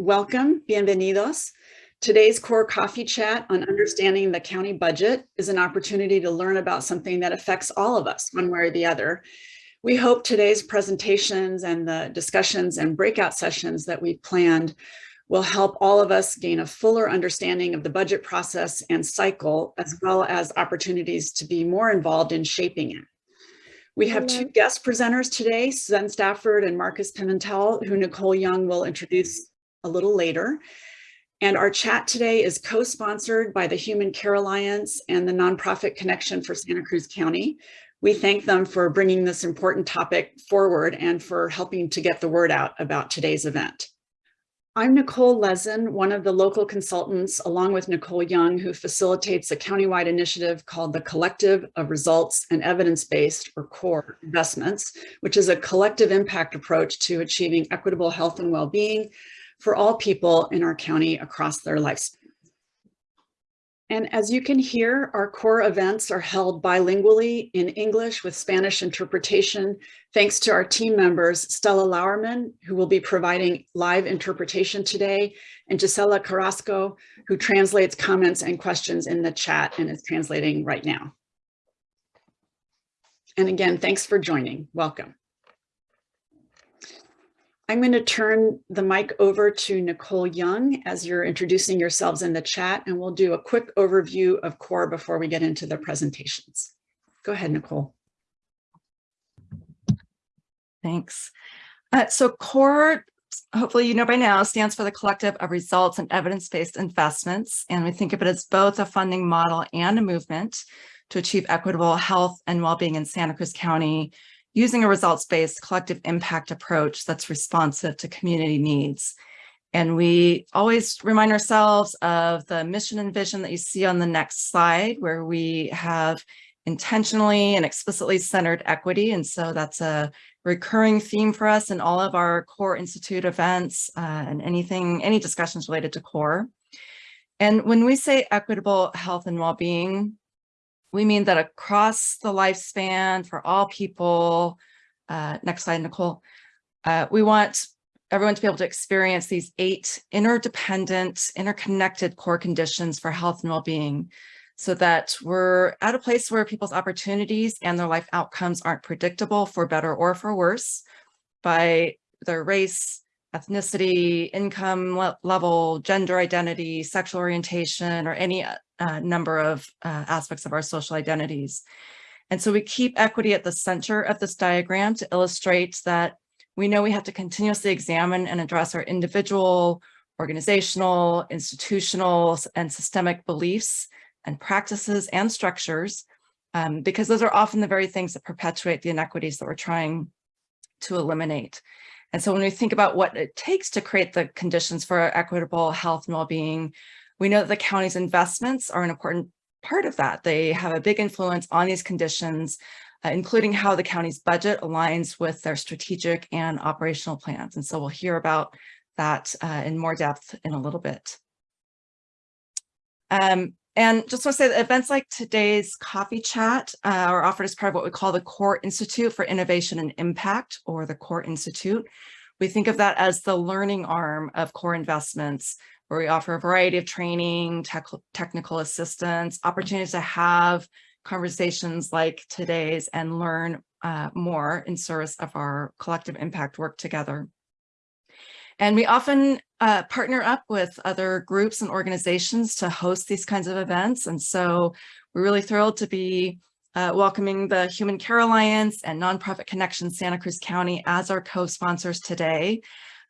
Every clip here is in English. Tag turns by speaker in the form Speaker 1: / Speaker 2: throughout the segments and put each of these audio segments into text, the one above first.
Speaker 1: Welcome, bienvenidos. Today's core coffee chat on understanding the county budget is an opportunity to learn about something that affects all of us one way or the other. We hope today's presentations and the discussions and breakout sessions that we've planned will help all of us gain a fuller understanding of the budget process and cycle, as well as opportunities to be more involved in shaping it. We have two guest presenters today, Sven Stafford and Marcus Pimentel, who Nicole Young will introduce a little later. And our chat today is co-sponsored by the Human Care Alliance and the Nonprofit Connection for Santa Cruz County. We thank them for bringing this important topic forward and for helping to get the word out about today's event. I'm Nicole Lezen, one of the local consultants, along with Nicole Young, who facilitates a countywide initiative called the Collective of Results and Evidence-Based, or CORE, investments, which is a collective impact approach to achieving equitable health and well-being for all people in our county across their lifespan. And as you can hear, our core events are held bilingually in English with Spanish interpretation, thanks to our team members, Stella Lauerman, who will be providing live interpretation today, and Gisela Carrasco, who translates comments and questions in the chat and is translating right now. And again, thanks for joining. Welcome. I'm going to turn the mic over to Nicole Young as you're introducing yourselves in the chat, and we'll do a quick overview of CORE before we get into the presentations. Go ahead, Nicole.
Speaker 2: Thanks. Uh, so CORE, hopefully you know by now, stands for the Collective of Results and Evidence-Based Investments, and we think of it as both a funding model and a movement to achieve equitable health and well-being in Santa Cruz County using a results-based collective impact approach that's responsive to community needs. And we always remind ourselves of the mission and vision that you see on the next slide, where we have intentionally and explicitly centered equity. And so that's a recurring theme for us in all of our core institute events uh, and anything, any discussions related to core. And when we say equitable health and well-being, we mean that across the lifespan for all people, uh, next slide, Nicole, uh, we want everyone to be able to experience these eight interdependent, interconnected core conditions for health and well-being so that we're at a place where people's opportunities and their life outcomes aren't predictable for better or for worse by their race, ethnicity, income le level, gender identity, sexual orientation, or any uh, number of uh, aspects of our social identities. And so we keep equity at the center of this diagram to illustrate that we know we have to continuously examine and address our individual, organizational, institutional, and systemic beliefs and practices and structures, um, because those are often the very things that perpetuate the inequities that we're trying to eliminate. And so when we think about what it takes to create the conditions for equitable health and well-being, we know that the county's investments are an important part of that. They have a big influence on these conditions, uh, including how the county's budget aligns with their strategic and operational plans. And so we'll hear about that uh, in more depth in a little bit. Um, and just want to say that events like today's coffee chat uh, are offered as part of what we call the Core Institute for Innovation and Impact, or the Core Institute. We think of that as the learning arm of core investments, where we offer a variety of training, tech, technical assistance, opportunities to have conversations like today's and learn uh, more in service of our collective impact work together. And we often uh, partner up with other groups and organizations to host these kinds of events. And so we're really thrilled to be uh, welcoming the Human Care Alliance and Nonprofit Connection Santa Cruz County as our co-sponsors today.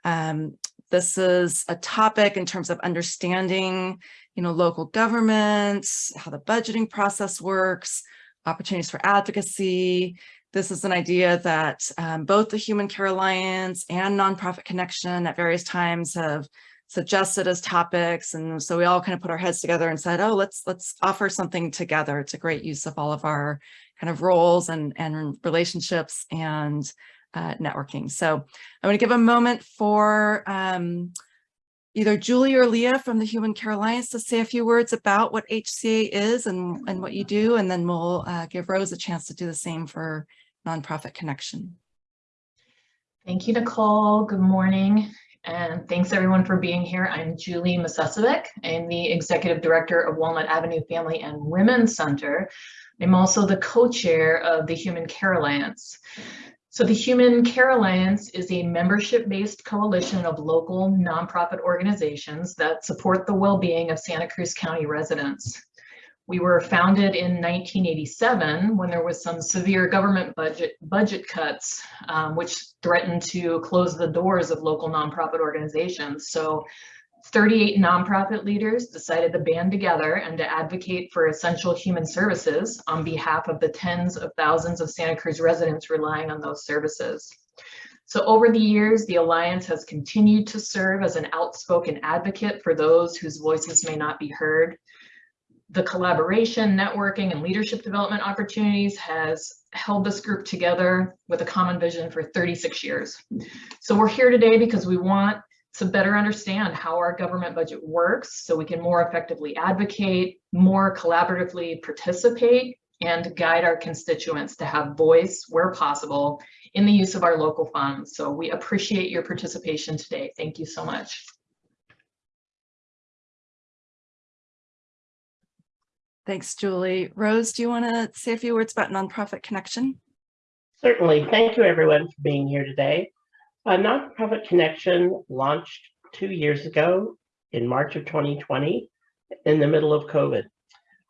Speaker 2: Um, this is a topic in terms of understanding, you know, local governments, how the budgeting process works, opportunities for advocacy, this is an idea that um, both the Human Care Alliance and Nonprofit Connection at various times have suggested as topics. And so we all kind of put our heads together and said, oh, let's let's offer something together. It's a great use of all of our kind of roles and, and relationships and uh, networking. So I'm going to give a moment for um, either Julie or Leah from the Human Care Alliance to say a few words about what HCA is and, and what you do, and then we'll uh, give Rose a chance to do the same for Nonprofit Connection.
Speaker 3: Thank you, Nicole. Good morning. And thanks everyone for being here. I'm Julie Macecevic. I'm the Executive Director of Walnut Avenue Family and Women's Center. I'm also the co-chair of the Human Care Alliance. So the Human Care Alliance is a membership-based coalition of local nonprofit organizations that support the well-being of Santa Cruz County residents. We were founded in 1987 when there was some severe government budget budget cuts, um, which threatened to close the doors of local nonprofit organizations. So 38 nonprofit leaders decided to band together and to advocate for essential human services on behalf of the tens of thousands of Santa Cruz residents relying on those services. So over the years, the Alliance has continued to serve as an outspoken advocate for those whose voices may not be heard the collaboration, networking, and leadership development opportunities has held this group together with a common vision for 36 years. So we're here today because we want to better understand how our government budget works so we can more effectively advocate, more collaboratively participate, and guide our constituents to have voice where possible in the use of our local funds. So we appreciate your participation today. Thank you so much.
Speaker 2: Thanks, Julie. Rose, do you want to say a few words about Nonprofit Connection?
Speaker 4: Certainly. Thank you, everyone, for being here today. Nonprofit Connection launched two years ago in March of 2020 in the middle of COVID.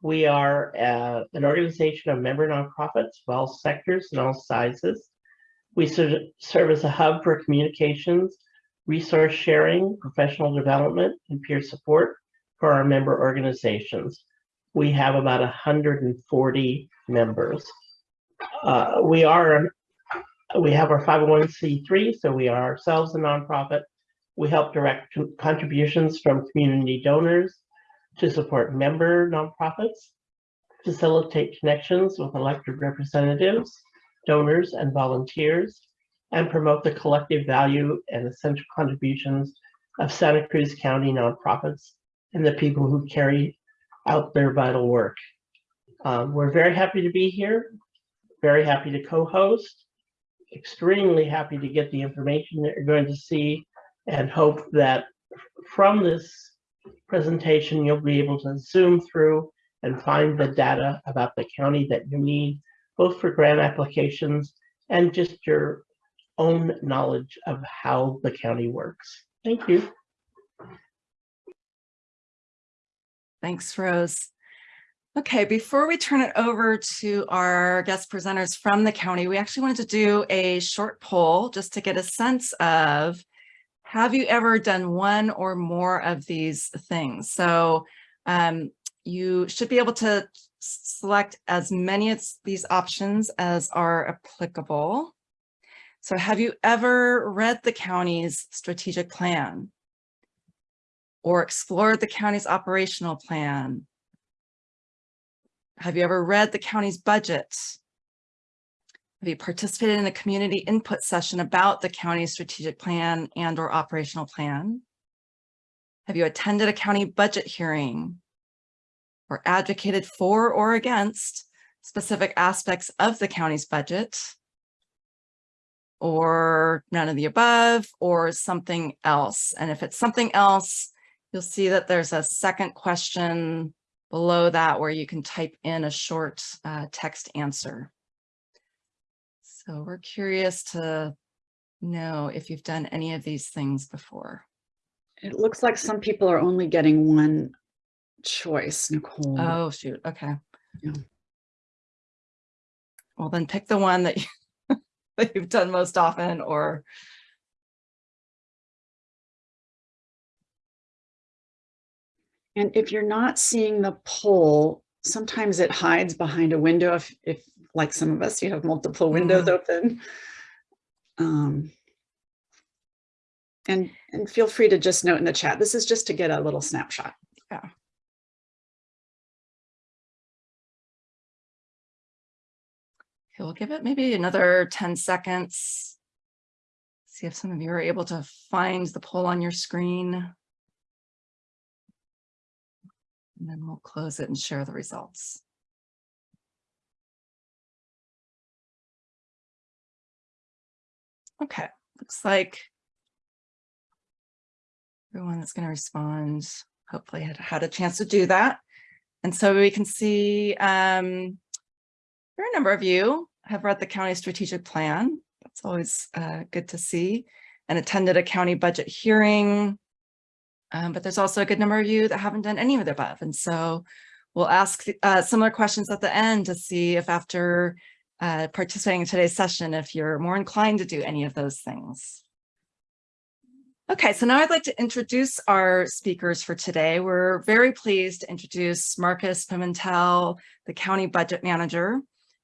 Speaker 4: We are uh, an organization of member nonprofits of all sectors and all sizes. We ser serve as a hub for communications, resource sharing, professional development, and peer support for our member organizations we have about 140 members. Uh, we are, we have our 501c3, so we are ourselves a nonprofit. We help direct contributions from community donors to support member nonprofits, facilitate connections with elected representatives, donors, and volunteers, and promote the collective value and essential contributions of Santa Cruz County nonprofits and the people who carry out their vital work. Um, we're very happy to be here, very happy to co-host, extremely happy to get the information that you're going to see and hope that from this presentation, you'll be able to zoom through and find the data about the county that you need, both for grant applications and just your own knowledge of how the county works. Thank you.
Speaker 2: Thanks, Rose. Okay, before we turn it over to our guest presenters from the county, we actually wanted to do a short poll just to get a sense of, have you ever done one or more of these things? So um, you should be able to select as many of these options as are applicable. So have you ever read the county's strategic plan? Or explored the county's operational plan? Have you ever read the county's budget? Have you participated in a community input session about the county's strategic plan and or operational plan? Have you attended a county budget hearing or advocated for or against specific aspects of the county's budget? Or none of the above or something else? And if it's something else, You'll see that there's a second question below that where you can type in a short uh, text answer. So we're curious to know if you've done any of these things before.
Speaker 1: It looks like some people are only getting one choice, Nicole.
Speaker 2: Oh, shoot. Okay.
Speaker 1: Yeah.
Speaker 2: Well, then pick the one that, you, that you've done most often or
Speaker 1: And if you're not seeing the poll, sometimes it hides behind a window if, if like some of us, you have multiple windows
Speaker 2: Mhm.
Speaker 1: open. Um, and, and feel free to just note in the chat. This is just to get a little snapshot. Yeah.
Speaker 2: Okay, we'll give it maybe another 10 seconds. See if some of you are able to find the poll on your screen. And then we'll close it and share the results. Okay, looks like everyone that's going to respond hopefully had had a chance to do that. And so we can see um, a number of you have read the county strategic plan. That's always uh, good to see and attended a county budget hearing. Um, but there's also a good number of you that haven't done any of the above. And so we'll ask uh, similar questions at the end to see if after uh, participating in today's session, if you're more inclined to do any of those things. Okay, so now I'd like to introduce our speakers for today. We're very pleased to introduce Marcus Pimentel, the County Budget Manager,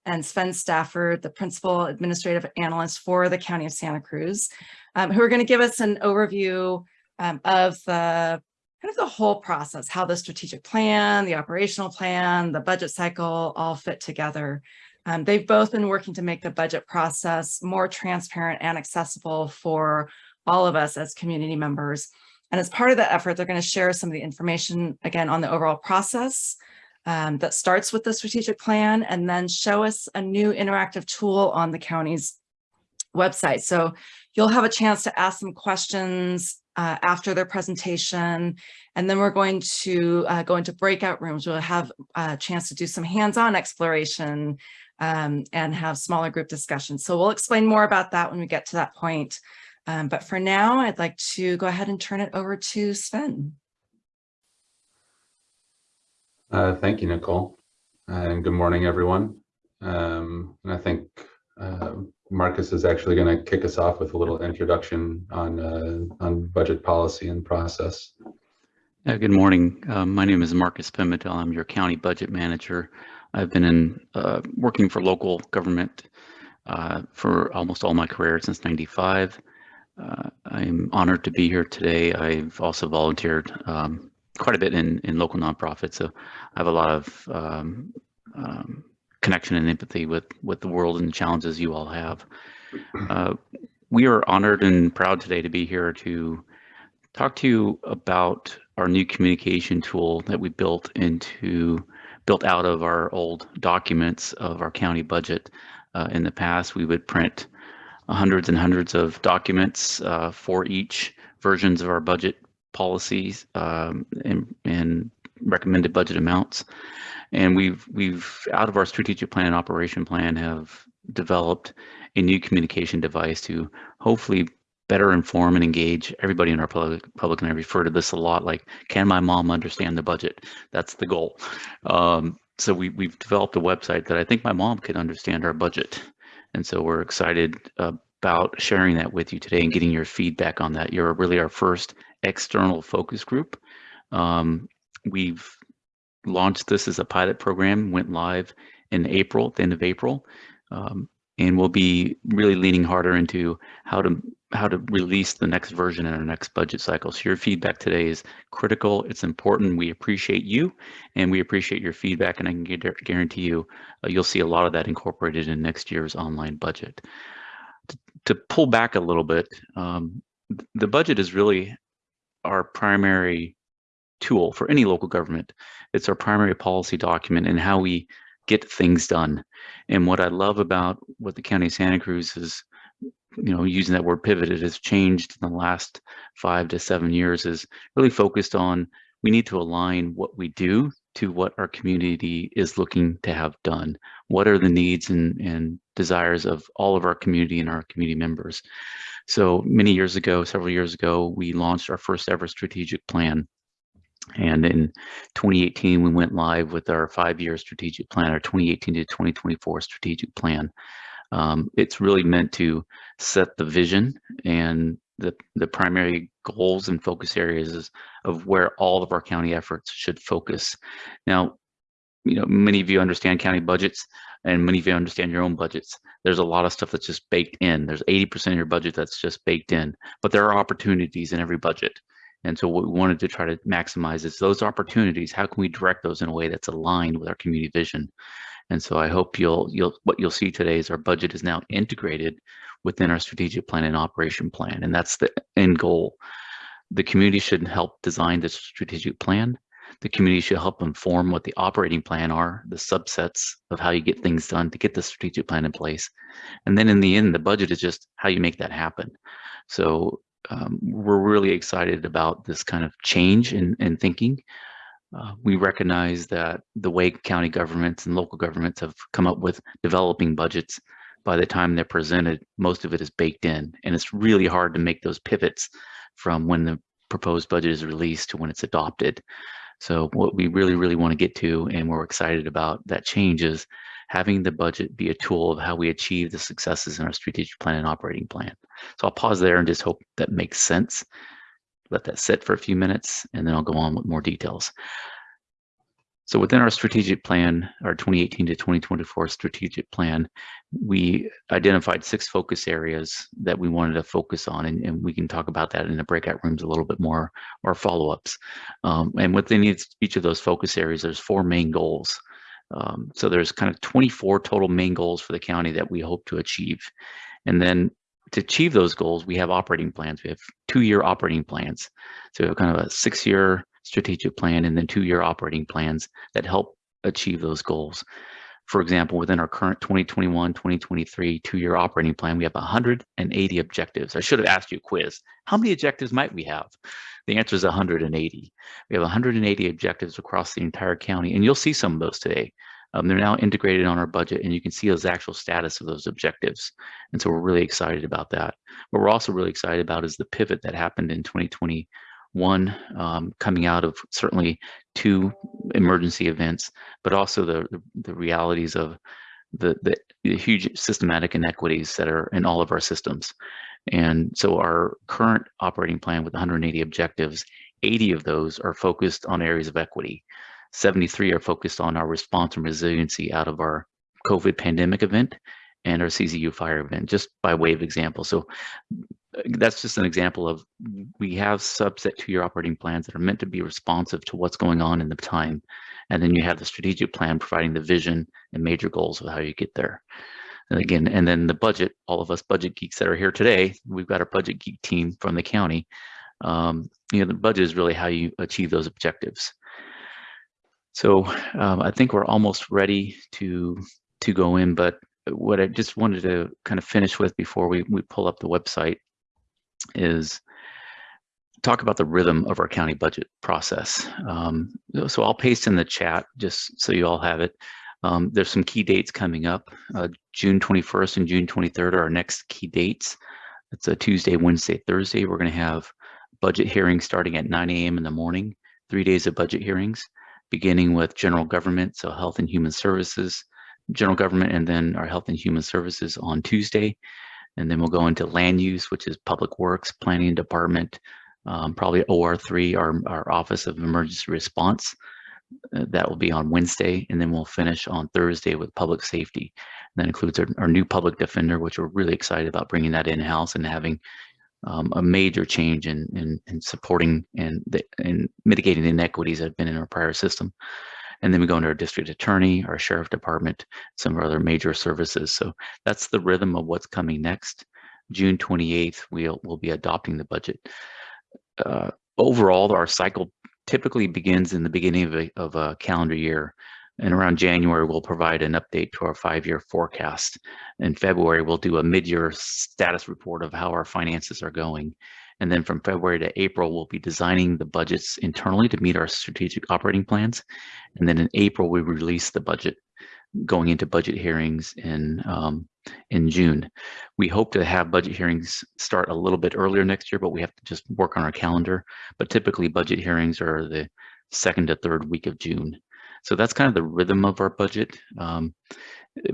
Speaker 2: and Sven Stafford, the Principal Administrative Analyst for the County of Santa Cruz, um, who are going to give us an overview um, of the kind of the whole process, how the strategic plan, the operational plan, the budget cycle all fit together. Um, they've both been working to make the budget process more transparent and accessible for all of us as community members. And as part of that effort, they're going to share some of the information again on the overall process um, that starts with the strategic plan and then show us a new interactive tool on the county's website. So you'll have a chance to ask some questions uh, after their presentation. And then we're going to uh, go into breakout rooms. We'll have a chance to do some hands-on exploration um, and have smaller group discussions. So we'll explain more about that when we get to that point. Um, but for now, I'd like to go ahead and turn it over to Sven.
Speaker 5: Uh, thank you, Nicole. And good morning, everyone. Um, and I think uh, Marcus is actually going to kick us off with a little introduction on, uh, on budget policy and process.
Speaker 6: Uh, good morning. Uh, my name is Marcus Pimentel. I'm your county budget manager. I've been in uh, working for local government for almost all my career since 95. Uh, I'm honored to be here today. I've also volunteered um, quite a bit in, in local nonprofits, so I have a lot of um, um, connection and empathy with, with the world and the challenges you all have. Uh, we are honored and proud today to be here to talk to you about our new communication tool that we built into built out of our old documents of our county budget. Uh, in the past, we would print hundreds and hundreds of documents uh, for each versions of our budget policies um, and, and, recommended budget amounts. And we've we've out of our strategic plan and operation plan have developed a new communication device to hopefully better inform and engage everybody in our public, public and I refer to this a lot like, can my mom understand the budget? That's the goal. Um, so we, we've developed a website that I think my mom can understand our budget. And so we're excited about sharing that with you today and getting your feedback on that. You're really our first external focus group. Um, we've launched this as a pilot program, went live in April, the end of April. Um, and we'll be really leaning harder into how to how to release the next version in our next budget cycle. So your feedback today is critical. It's important. We appreciate you and we appreciate your feedback. And I can guarantee you, uh, you'll see a lot of that incorporated in next year's online budget. To, to pull back a little bit, um, the budget is really our primary tool for any local government. It's our primary policy document and how we get things done. And what I love about what the County of Santa Cruz is you know, using that word pivot, it has changed in the last five to seven years is really focused on we need to align what we do to what our community is looking to have done. What are the needs and, and desires of all of our community and our community members? So many years ago, several years ago, we launched our first ever strategic plan. And in 2018, we went live with our five-year strategic plan, our 2018 to 2024 strategic plan. Um, it's really meant to set the vision and the, the primary goals and focus areas of where all of our county efforts should focus. Now, you know, many of you understand county budgets and many of you understand your own budgets. There's a lot of stuff that's just baked in. There's 80% of your budget that's just baked in, but there are opportunities in every budget. And so what we wanted to try to maximize is those opportunities, how can we direct those in a way that's aligned with our community vision? And so I hope you'll you'll what you'll see today is our budget is now integrated within our strategic plan and operation plan, and that's the end goal. The community should help design the strategic plan. The community should help inform what the operating plan are, the subsets of how you get things done to get the strategic plan in place. And then in the end, the budget is just how you make that happen. So um, we're really excited about this kind of change in, in thinking. Uh, we recognize that the way county governments and local governments have come up with developing budgets, by the time they're presented, most of it is baked in, and it's really hard to make those pivots from when the proposed budget is released to when it's adopted. So what we really, really want to get to, and we're excited about that change is having the budget be a tool of how we achieve the successes in our strategic plan and operating plan. So I'll pause there and just hope that makes sense. Let that sit for a few minutes, and then I'll go on with more details. So within our strategic plan, our 2018 to 2024 strategic plan, we identified six focus areas that we wanted to focus on, and, and we can talk about that in the breakout rooms a little bit more, or follow-ups. Um, and within each, of those focus areas, there's four main goals. Um, so there's kind of 24 total main goals for the county that we hope to achieve. And then to achieve those goals, we have operating plans. We have two-year operating plans. So we have kind of a six-year strategic plan and then two-year operating plans that help achieve those goals. For example, within our current 2021, 2023 two-year operating plan, we have 180 objectives. I should have asked you a quiz. How many objectives might we have? The answer is 180. We have 180 objectives across the entire county, and you'll see some of those today. Um, they're now integrated on our budget, and you can see those actual status of those objectives. And so we're really excited about that. What we're also really excited about is the pivot that happened in 2020 one um, coming out of certainly two emergency events, but also the, the realities of the, the, the, huge systematic inequities that are in all of our systems. And so our current operating plan with 180 objectives, 80 of those are focused on areas of equity. 73 are focused on our response and resiliency out of our COVID pandemic event and our CZU fire event, just by way of example. So that's just an example of we have subset two-year operating plans that are meant to be responsive to what's going on in the time. And then you have the strategic plan providing the vision and major goals of how you get there. And again, and then the budget, all of us budget geeks that are here today, we've got our budget geek team from the county. Um, you know, the budget is really how you achieve those objectives. So um, I think we're almost ready to to go in, but what I just wanted to kind of finish with before we, we pull up the website is talk about the rhythm of our county budget process. Um, so I'll paste in the chat just so you all have it. Um, there's some key dates coming up. Uh, June 21st and June 23rd are our next key dates. It's a Tuesday, Wednesday, Thursday. We're going to have budget hearings starting at 9 a.m. in the morning, three days of budget hearings, beginning with general government, so health and human services, general government, and then our health and human services on Tuesday. And then we'll go into land use, which is public works, planning department, um, probably OR3, our, our Office of Emergency Response. Uh, that will be on Wednesday, and then we'll finish on Thursday with public safety. And that includes our, our new public defender, which we're really excited about bringing that in-house and having um, a major change in, in, in supporting and, the, and mitigating the inequities that have been in our prior system. And then we go into our district attorney, our sheriff department, some of our other major services. So that's the rhythm of what's coming next. June 28th, we'll, we'll be adopting the budget. Uh, overall, our cycle typically begins in the beginning of a, of a calendar year. And around January, we'll provide an update to our five-year forecast. In February, we'll do a mid-year status report of how our finances are going. And then from February to April, we'll be designing the budgets internally to meet our strategic operating plans. And then in April, we release the budget going into budget hearings in um, in June. We hope to have budget hearings start a little bit earlier next year, but we have to just work on our calendar. But typically budget hearings are the second to third week of June. So that's kind of the rhythm of our budget. Um,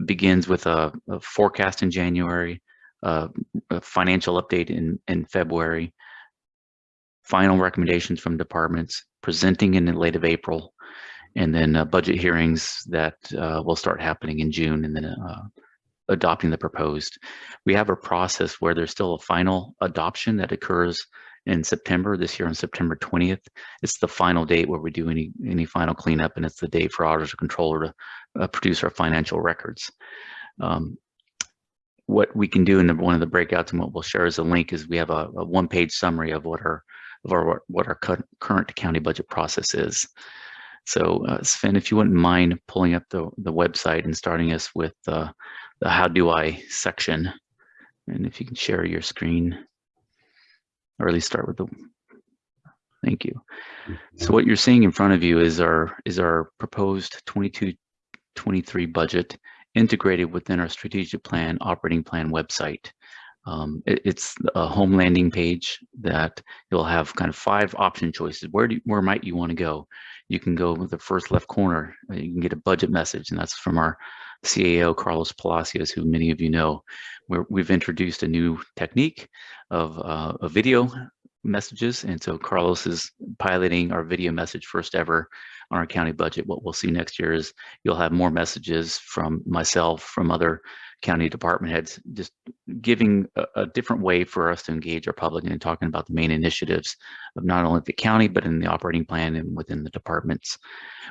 Speaker 6: begins with a, a forecast in January, uh, a financial update in, in February, final recommendations from departments, presenting in the late of April, and then uh, budget hearings that uh, will start happening in June, and then uh, adopting the proposed. We have a process where there's still a final adoption that occurs in September this year on September 20th. It's the final date where we do any any final cleanup, and it's the date for auditor controller to uh, produce our financial records. Um, what we can do in the, one of the breakouts and what we'll share as a link is we have a, a one-page summary of what our of our what our current county budget process is. So uh, Sven, if you wouldn't mind pulling up the, the website and starting us with uh, the how do I section, and if you can share your screen. or at least start with the, thank you. So what you're seeing in front of you is our is our proposed 22 23 budget integrated within our strategic plan operating plan website. Um, it- it's a home landing page that you'll have kind of five option choices. Where do where might you want to go? You can go with the first left corner. uh, You can get a budget message, and that's from our CAO Carlos Palacios, who many of you know. Where we've introduced a new technique of uh, a video messages. And so Carlos is piloting our video message first ever on our county budget. What we'll see next year is you'll have more messages from myself, from other county department heads, just giving a, a different way for us to engage our public and talking about the main initiatives of not only the county, but in the operating plan and within the departments.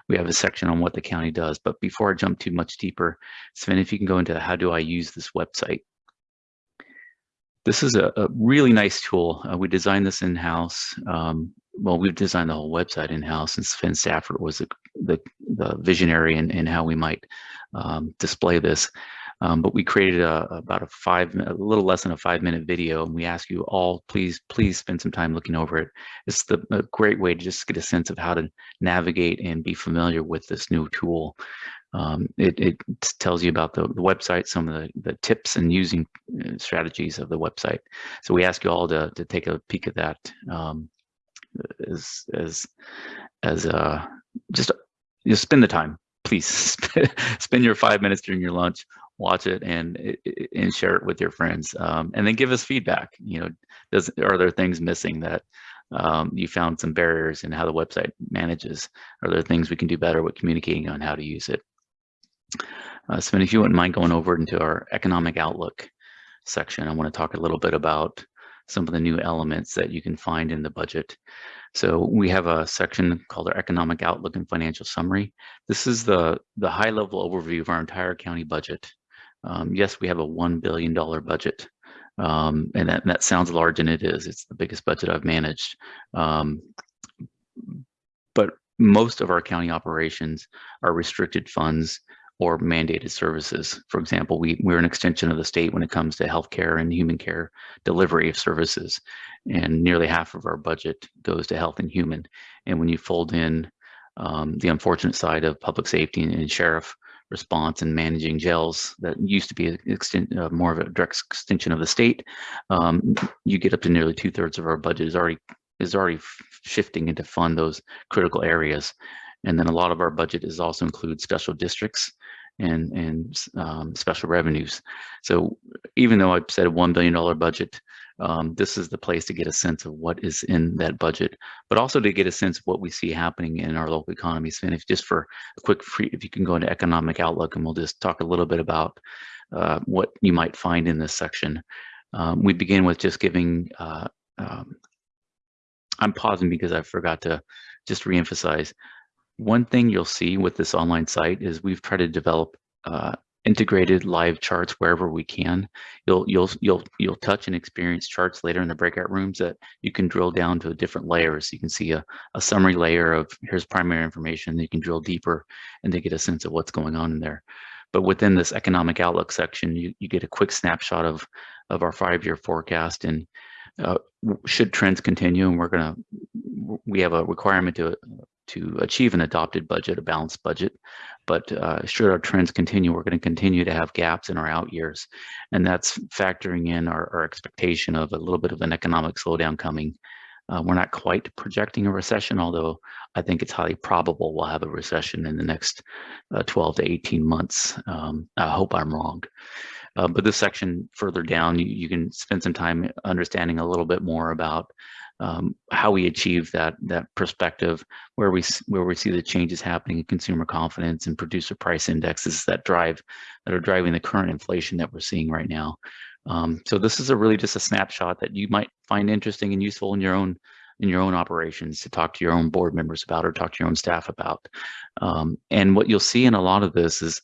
Speaker 6: We have a section on what the county does. But before I jump too much deeper, Sven, if you can go into how do I use this website? This is a, a really nice tool. Uh, we designed this in-house. Um, well, we've designed the whole website in-house and Sven Stafford was the, the, the visionary in, in how we might um, display this. Um, but we created a, about a five, a little less than a five minute video and we ask you all, please, please spend some time looking over it. It's the, a great way to just get a sense of how to navigate and be familiar with this new tool. Um, it, it tells you about the, the website, some of the, the tips and using uh, strategies of the website. So we ask you all to, to take a peek at that um, as, as, as uh, just, just spend the time, please spend your five minutes during your lunch, watch it and, and share it with your friends. Um, and then give us feedback, you know, does, are there things missing that um, you found some barriers in how the website manages? Are there things we can do better with communicating on how to use it? Uh, Sven, if you wouldn't mind going over into our economic outlook section, I want to talk a little bit about some of the new elements that you can find in the budget. So we have a section called our economic outlook and financial summary. This is the, the high level overview of our entire county budget. Um, yes, we have a $1 billion budget. Um, and that, that sounds large and it is, it's the biggest budget I've managed. Um, but most of our county operations are restricted funds or mandated services. For example, we, we're an extension of the state when it comes to healthcare and human care delivery of services. And nearly half of our budget goes to health and human. And when you fold in um, the unfortunate side of public safety and, and sheriff response and managing jails that used to be extent, uh, more of a direct extension of the state, um, you get up to nearly two thirds of our budget is already is already shifting into fund those critical areas. And then a lot of our budget is also includes special districts and, and um, special revenues. So even though I've said a $1 billion budget, um, this is the place to get a sense of what is in that budget, but also to get a sense of what we see happening in our local economies. And if just for a quick free, if you can go into economic outlook and we'll just talk a little bit about uh, what you might find in this section. Um, we begin with just giving uh, um, I'm pausing because I forgot to just reemphasize. One thing you'll see with this online site is we've tried to develop uh, integrated live charts wherever we can. You'll you'll you'll you'll touch and experience charts later in the breakout rooms that you can drill down to a different layers. You can see a, a summary layer of here's primary information. You can drill deeper and to get a sense of what's going on in there. But within this economic outlook section, you, you get a quick snapshot of of our five-year forecast and uh, should trends continue and we're going to we have a requirement to to achieve an adopted budget a balanced budget. But uh, should our trends continue we're going to continue to have gaps in our out years. And that's factoring in our, our expectation of a little bit of an economic slowdown coming. Uh, we're not quite projecting a recession although i think it's highly probable we'll have a recession in the next uh, 12 to 18 months. Um, i hope i'm wrong. Uh, but this section further down, you, you, can spend some time understanding a little bit more about um, how we achieve that that perspective, where we where we see the changes happening in consumer confidence and producer price indexes that drive that are driving the current inflation that we're seeing right now. Um, so this is a really just a snapshot that you might find interesting and useful in your own in your own operations to talk to your own board members about or talk to your own staff about. Um, and what you'll see in a lot of this is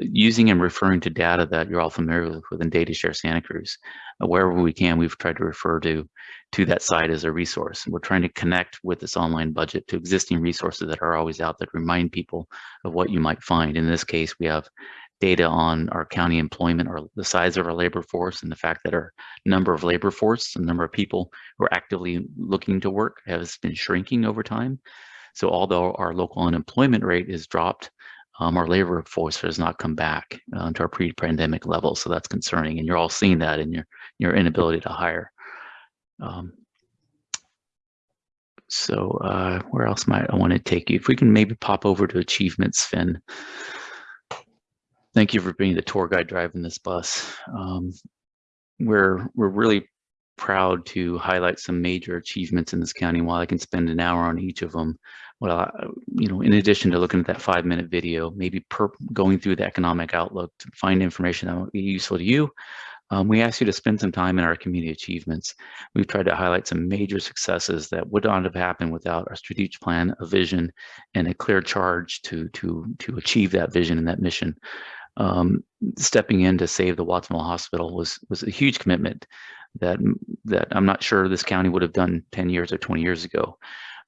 Speaker 6: using and referring to data that you're all familiar with within DataShare Santa Cruz. Uh, wherever we can, we've tried to refer to, to that site as a resource. We're trying to connect with this online budget to existing resources that are always out that remind people of what you might find. In this case, we have data on our county employment or the size of our labor force and the fact that our number of labor force, the number of people who are actively looking to work has been shrinking over time. So although our local unemployment rate is dropped, um, our labor force has not come back uh, to our pre-pandemic levels. So that's concerning. And you're all seeing that in your, your inability to hire. Um, so uh, where else might I want to take you? If we can maybe pop over to achievements, Sven. Thank you for being the tour guide driving this bus. Um, we're we're really proud to highlight some major achievements in this county. While I can spend an hour on each of them, well, you know, in addition to looking at that five minute video, maybe per, going through the economic outlook to find information that will be useful to you, um, we ask you to spend some time in our community achievements. We've tried to highlight some major successes that would not have happened without our strategic plan, a vision, and a clear charge to to to achieve that vision and that mission. Um, stepping in to save the Watsonville Hospital was was a huge commitment that that I'm not sure this county would have done 10 years or 20 years ago.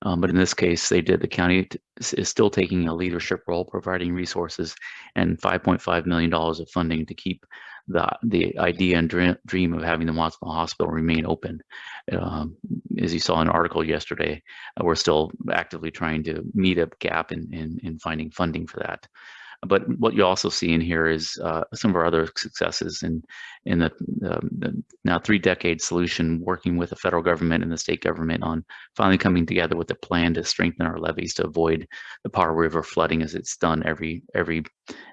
Speaker 6: Um, but in this case, they did. The county is still taking a leadership role, providing resources and $5.5 million of funding to keep the the idea and dream of having the Watsonville Hospital remain open. Um, as you saw in an article yesterday, uh, we're still actively trying to meet a gap in, in, in finding funding for that. But what you also see in here is uh, some of our other successes in in the, um, the, now three decade solution, working with the federal government and the state government on finally coming together with a plan to strengthen our levees to avoid the Pajaro River flooding as it's done every every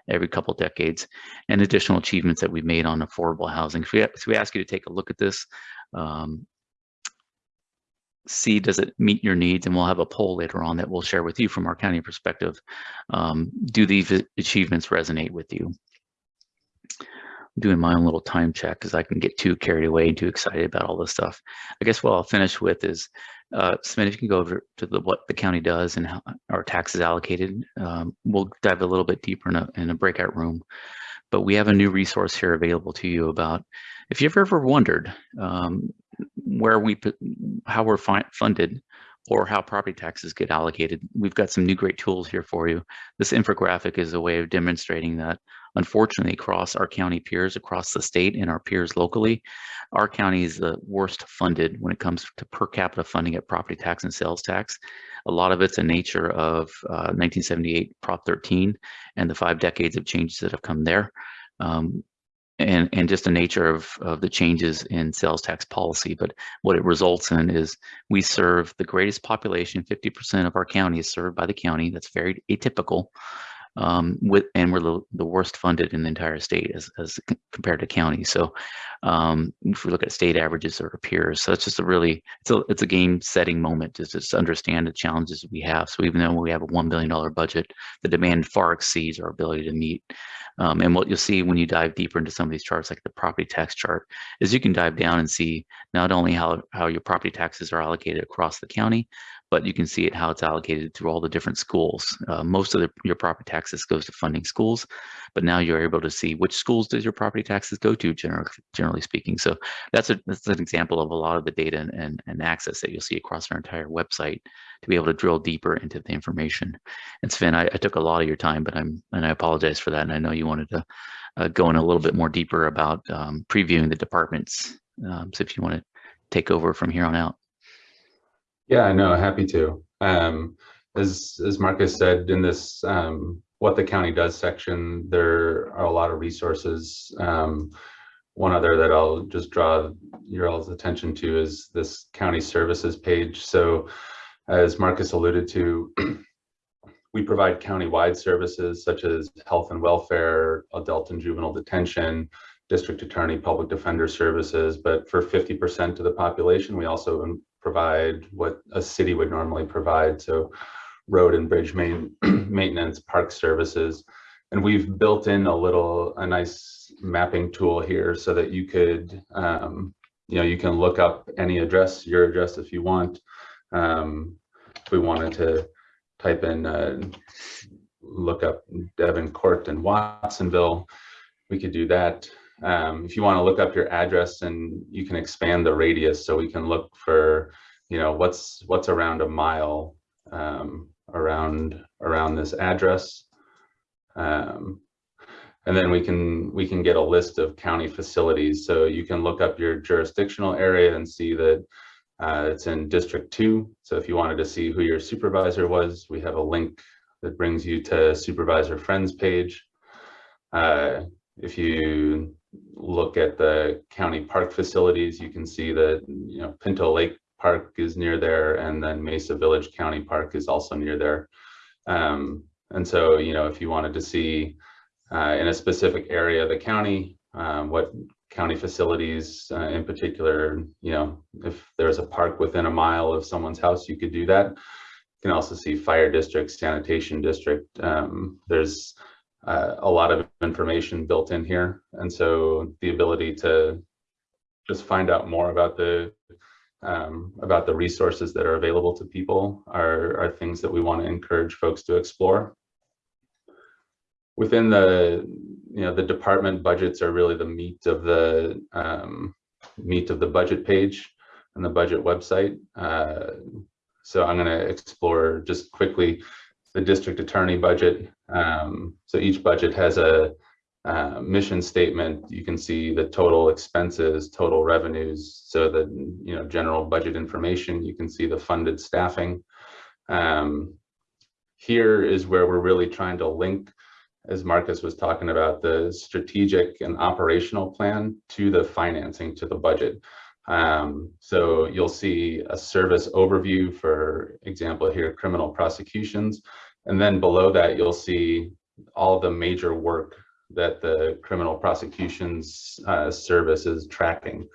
Speaker 6: every couple decades, and additional achievements that we've made on affordable housing. So we, so we ask you to take a look at this. Um, see does it meet your needs and we'll have a poll later on that we'll share with you from our county perspective um, do these achievements resonate with you I'm doing my own little time check because I can get too carried away and too excited about all this stuff. I guess what I'll finish with is, uh, Sven, if you can go over to the, what the county does and how our taxes allocated. Um, we'll dive a little bit deeper in a, in a breakout room, but we have a new resource here available to you about if you've ever wondered um, where we put, how we're funded or how property taxes get allocated. We've got some new great tools here for you. This infographic is a way of demonstrating that unfortunately across our county peers across the state and our peers locally, our county is the worst funded when it comes to per capita funding at property tax and sales tax. A lot of it's a nature of uh, 1978 Prop 13 and the five decades of changes that have come there. Um, and and just the nature of, of the changes in sales tax policy. But what it results in is we serve the greatest population, 50% of our county is served by the county. That's very atypical um, with and we're the, the worst funded in the entire state as, as compared to counties. So um, if we look at state averages or peers, so it's just a really it's a it's a game setting moment to just understand the challenges we have. So even though we have a one billion dollar budget, the demand far exceeds our ability to meet. Um, and what you'll see when you dive deeper into some of these charts, like the property tax chart, is you can dive down and see not only how how your property taxes are allocated across the county, but you can see it how it's allocated through all the different schools. Uh, most of the, your property taxes goes to funding schools, but now you're able to see which schools does your property taxes go to, generally, generally speaking. So that's, a, that's an example of a lot of the data and, and, and access that you'll see across our entire website to be able to drill deeper into the information. And Sven, I, I took a lot of your time, but I'm and I apologize for that. And I know you wanted to uh, go in a little bit more deeper about um, previewing the departments. Um, so if you want to take over from here on out.
Speaker 5: Yeah, no, happy to. Um, as as Marcus said in this um, what the county does section, there are a lot of resources. Um, one other that I'll just draw your all's attention to is this county services page. So as Marcus alluded to, we provide county-wide services such as health and welfare, adult and juvenile detention, district attorney, public defender services. But for 50% of the population, we also provide what a city would normally provide. So road and bridge main, maintenance, park services. And we've built in a little, a nice mapping tool here so that you could, um, you know, you can look up any address, your address if you want. Um, if we wanted to type in, uh, look up Devon Court and Watsonville, we could do that. Um, if you want to look up your address and you can expand the radius so we can look for, you know, what's what's around a mile um, around around this address. Um, And then we can we can get a list of county facilities. So you can look up your jurisdictional area and see that uh, it's in District 2. So if you wanted to see who your supervisor was, we have a link that brings you to Supervisor Friend's page. Uh, if you look at the county park facilities, you can see that, you know, Pinto Lake Park is near there and then Mesa Village County Park is also near there. Um, and so, you know, if you wanted to see uh, in a specific area of the county, um, what county facilities uh, in particular, you know, if there's a park within a mile of someone's house, you could do that. You can also see fire district, sanitation district. Um, there's uh, a lot of information built in here. And so the ability to just find out more about the um, about the resources that are available to people are, are things that we want to encourage folks to explore. Within the, you know, the department budgets are really the meat of the um, meat of the budget page and the budget website. Uh, so I'm going to explore just quickly the district attorney budget. Um, so each budget has a uh, mission statement. You can see the total expenses, total revenues. So the you know general budget information. You can see the funded staffing. Um, here is where we're really trying to link, as Marcus was talking about, the strategic and operational plan to the financing to the budget. Um, so you'll see a service overview, for example, here, criminal prosecutions. And then below that, you'll see all the major work that the criminal prosecutions uh, service is tracking.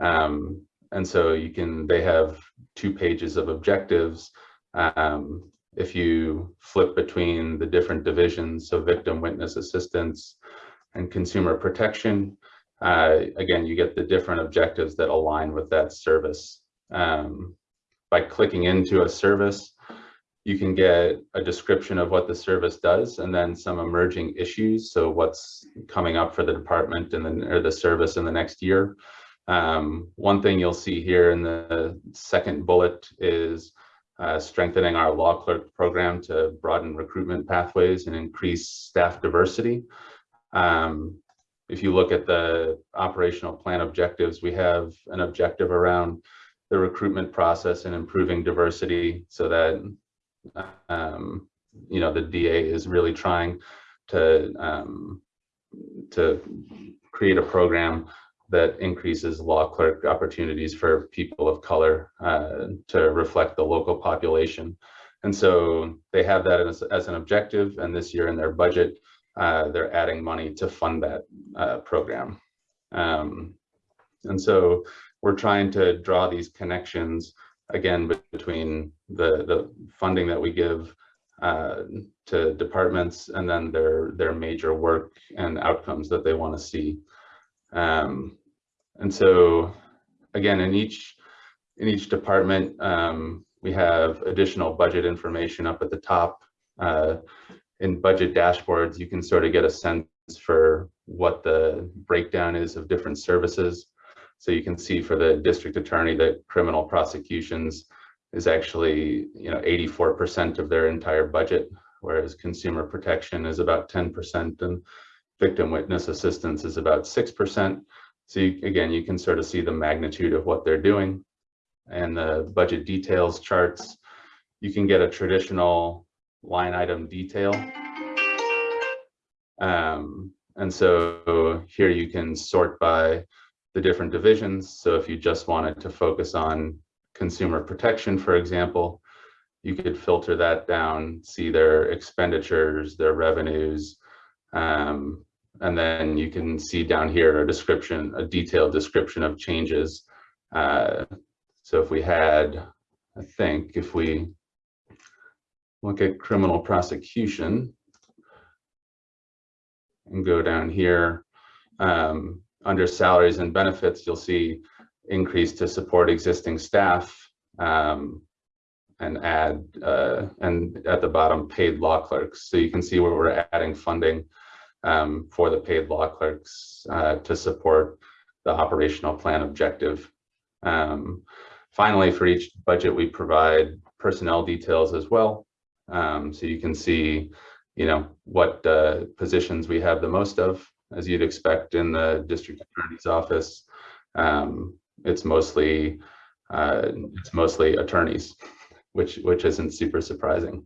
Speaker 5: Um, and so you can, they have two pages of objectives. Um, if you flip between the different divisions, so victim witness assistance and consumer protection, uh, again, you get the different objectives that align with that service. Um, by clicking into a service, you can get a description of what the service does and then some emerging issues. So what's coming up for the department and then or the service in the next year. Um, one thing you'll see here in the second bullet is uh, strengthening our law clerk program to broaden recruitment pathways and increase staff diversity. Um, if you look at the operational plan objectives, we have an objective around the recruitment process and improving diversity so that um, you know, the DA is really trying to um, to create a program that increases law clerk opportunities for people of color uh, to reflect the local population. And so they have that as, as an objective and this year in their budget, uh, they're adding money to fund that uh, program. Um, and so we're trying to draw these connections again between the the funding that we give uh, to departments and then their their major work and outcomes that they want to see. Um, and so again, in each in each department, um, we have additional budget information up at the top. Uh, in budget dashboards, you can sort of get a sense for what the breakdown is of different services. So you can see for the district attorney that criminal prosecutions is actually, you know, 84% of their entire budget, whereas consumer protection is about 10% and victim witness assistance is about 6%. So you, again, you can sort of see the magnitude of what they're doing and the budget details charts. You can get a traditional line item detail. Um, and so here you can sort by the different divisions. So if you just wanted to focus on consumer protection, for example, you could filter that down, see their expenditures, their revenues, um, and then you can see down here a description, a detailed description of changes. Uh, so if we had, I think if we look at criminal prosecution and go down here, um, under salaries and benefits, you'll see increase to support existing staff um, and add, uh, and at the bottom, paid law clerks. So you can see where we're adding funding um, for the paid law clerks uh, to support the operational plan objective. Um, finally, for each budget, we provide personnel details as well. Um, so you can see, you know, what uh, positions we have the most of, as you'd expect in the district attorney's office. Um, it's mostly uh, it's mostly attorneys, which which isn't super surprising.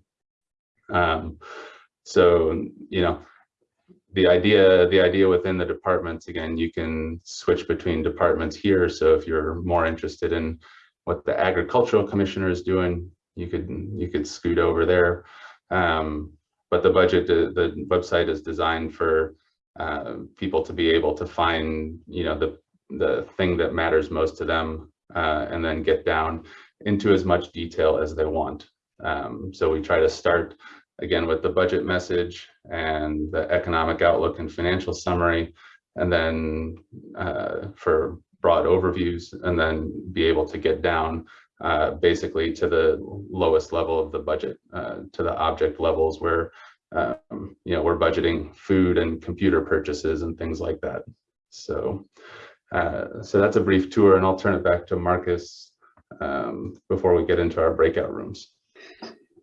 Speaker 5: Um, so you know, the idea the idea within the departments again, you can switch between departments here. So if you're more interested in what the agricultural commissioner is doing, you could you could scoot over there. Um, but the budget, the, the website is designed for uh, people to be able to find, you know, the the thing that matters most to them, uh, and then get down into as much detail as they want. Um, so we try to start again with the budget message and the economic outlook and financial summary, and then uh, for broad overviews, and then be able to get down uh, basically to the lowest level of the budget, uh, to the object levels where um, you know we're budgeting food and computer purchases and things like that. So, uh, so that's a brief tour, and I'll turn it back to Marcus um, before we get into our breakout rooms.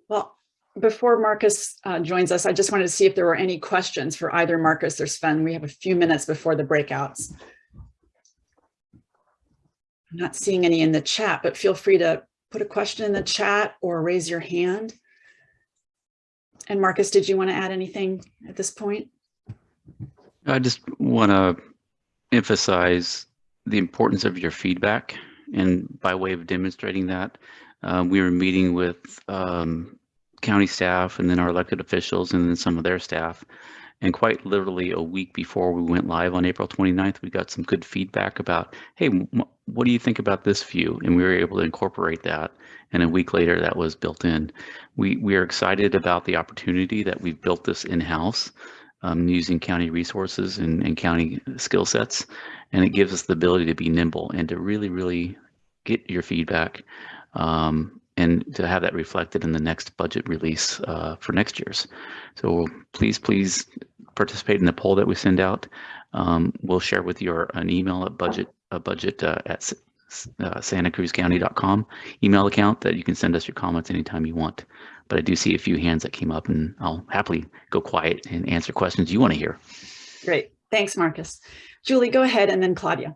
Speaker 1: Well, before Marcus uh, joins us, I just wanted to see if there were any questions for either Marcus or Sven. We have a few minutes before the breakouts. I'm not seeing any in the chat, but feel free to put a question in the chat or raise your hand. And Marcus, did you want to add anything at this point?
Speaker 6: I just want to emphasize the importance of your feedback. And by way of demonstrating that, um, we were meeting with um, county staff and then our elected officials and then some of their staff. And quite literally a week before we went live on April 29th, we got some good feedback about, hey, what do you think about this view? And we were able to incorporate that. And a week later, that was built in. We, we are excited about the opportunity that we've built this in-house um, using county resources and, and county skill sets. And it gives us the ability to be nimble and to really, really get your feedback um, and to have that reflected in the next budget release uh, for next year's. So please, please participate in the poll that we send out. Um, we'll share with you an email at budget, a budget uh, at uh, santacruzcounty.com email account that you can send us your comments anytime you want. But I do see a few hands that came up and I'll happily go quiet and answer questions you want to hear.
Speaker 1: Great. Thanks, Marcus. Julie, go ahead and then Claudia.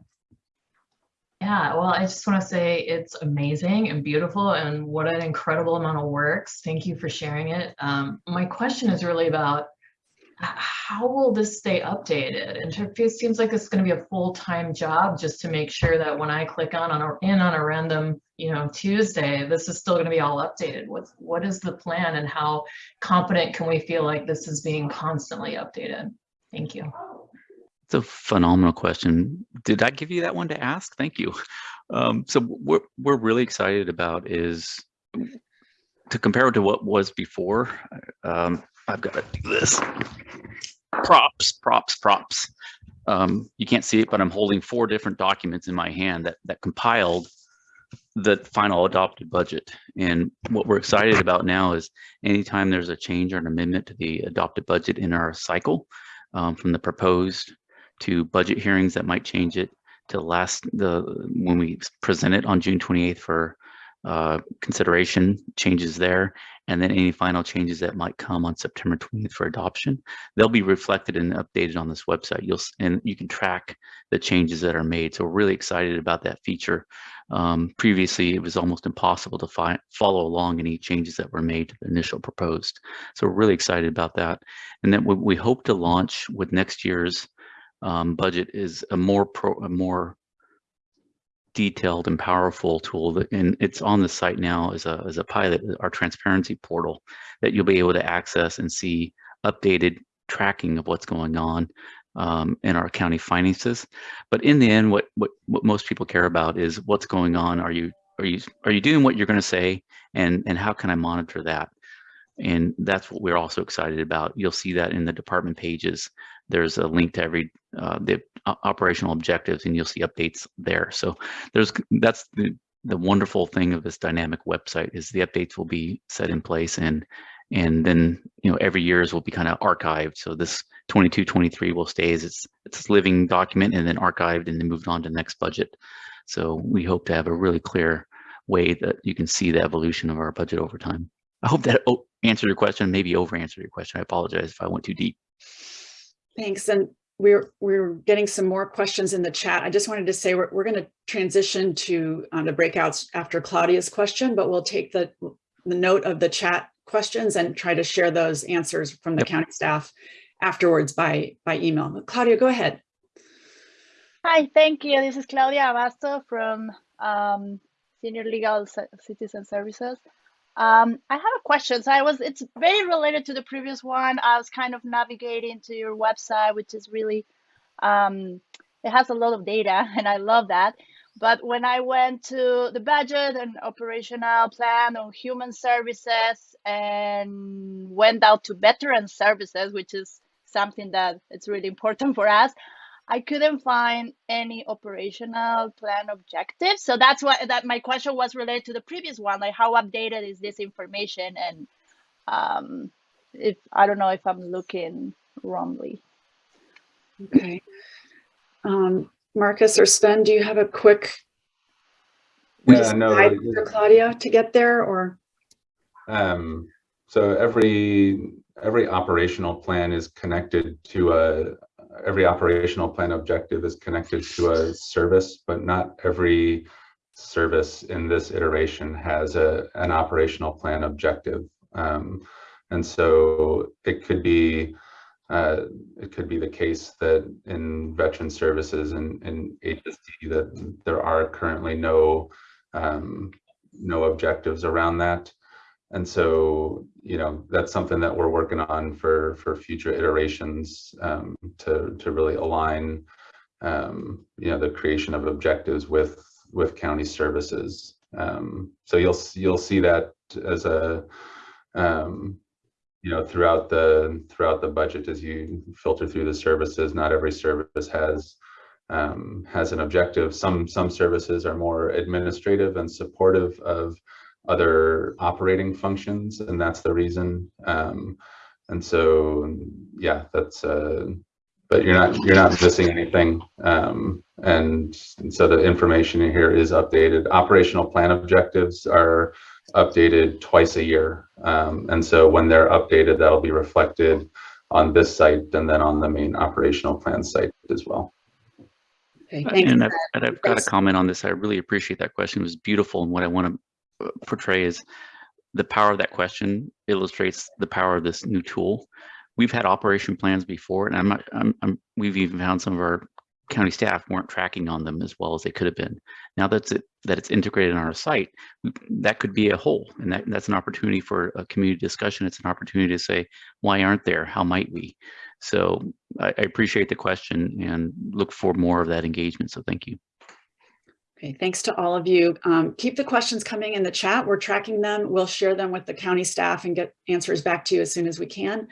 Speaker 3: Yeah, well, I just want to say it's amazing and beautiful and what an incredible amount of works. Thank you for sharing it. Um, my question is really about how will this stay updated? And it seems like it's going to be a full-time job just to make sure that when I click on, on a, in on a random, you know, Tuesday, this is still going to be all updated. What's, what is the plan and how confident can we feel like this is being constantly updated? Thank you.
Speaker 6: It's a phenomenal question. Did I give you that one to ask? Thank you. Um, so what we're really excited about is to compare it to what was before. Um, I've got to do this. Props, props, props. Um, you can't see it, but I'm holding four different documents in my hand that, that compiled the final adopted budget. And what we're excited about now is anytime there's a change or an amendment to the adopted budget in our cycle, um, from the proposed to budget hearings that might change it to last the when we present it on June 28th for uh, consideration changes there, and then any final changes that might come on September 20th for adoption, they'll be reflected and updated on this website. You'll and you can track the changes that are made. So we're really excited about that feature. Um, previously, it was almost impossible to find, follow along any changes that were made to the initial proposed. So we're really excited about that. And then we hope to launch with next year's um, budget is a more pro, a more detailed and powerful tool that, and it's on the site now as a, as a pilot, our transparency portal that you'll be able to access and see updated tracking of what's going on um, in our county finances. But in the end, what, what, what most people care about is what's going on. Are you, are you, are you doing what you're going to say? And, and how can I monitor that? And that's what we're also excited about. You'll see that in the department pages. There's a link to every uh, the operational objectives, and you'll see updates there. So there's that's the the wonderful thing of this dynamic website is the updates will be set in place and and then you know every year's will be kind of archived so this 22 23 will stay as it's it's living document and then archived and then moved on to the next budget so we hope to have a really clear way that you can see the evolution of our budget over time i hope that answered your question, maybe over answered your question. I apologize if I went too deep.
Speaker 1: Thanks. And we're, we're getting some more questions in the chat. I just wanted to say we're, we're going to transition to uh, the breakouts after Claudia's question, but we'll take the, the note of the chat questions and try to share those answers from the
Speaker 6: Yep.
Speaker 1: county staff afterwards by, by email. But Claudia, go ahead.
Speaker 7: Hi, thank you. This is Claudia Abasto from um, Senior Legal C- Citizen Services. Um, I have a question. So I was, it's very related to the previous one. I was kind of navigating to your website, which is really, um, it has a lot of data and I love that. But when I went to the budget and operational plan on human services and went out to veteran services, which is something that it's really important for us, I couldn't find any operational plan objectives. So that's why that my question was related to the previous one, like how updated is this information? And um, if I don't know if I'm looking wrongly.
Speaker 1: Okay. Um, Marcus or Sven, do you have a quick
Speaker 5: Yeah,
Speaker 1: just
Speaker 5: no,
Speaker 1: guide for Claudia to get there or?
Speaker 5: Um, so every, every operational plan is connected to a, every operational plan objective is connected to a service, but not every service in this iteration has a, an operational plan objective. Um, and so it could be, uh, it could be the case that in veteran services and, and HSD that there are currently no, um, no objectives around that. And so, you know, that's something that we're working on for for future iterations um, to to really align, um, you know, the creation of objectives with with county services. Um, so you'll you'll see that as a, um, you know, throughout the throughout the budget as you filter through the services. Not every service has um, has an objective. Some some services are more administrative and supportive of other operating functions, and that's the reason. Um, and so, yeah, that's. Uh, but you're not you're not missing anything, um, and, and so the information in here is updated. Operational plan objectives are updated twice a year, um, and so when they're updated, that'll be reflected on this site and then on the main operational plan site as well.
Speaker 1: Okay, thanks.
Speaker 6: And I've, and I've got a comment on this. I really appreciate that question. It was beautiful. And what I want to portray is the power of that question illustrates the power of this new tool. We've had operation plans before, and I'm, I'm, I'm we've even found some of our county staff weren't tracking on them as well as they could have been. Now that's it, that it's integrated on our site, that could be a hole, and that, that's an opportunity for a community discussion. It's an opportunity to say, why aren't there? How might we? So I, I appreciate the question and look for more of that engagement. So thank you.
Speaker 1: Okay, thanks to all of you. Um, keep the questions coming in the chat. We're tracking them. We'll share them with the county staff and get answers back to you as soon as we can.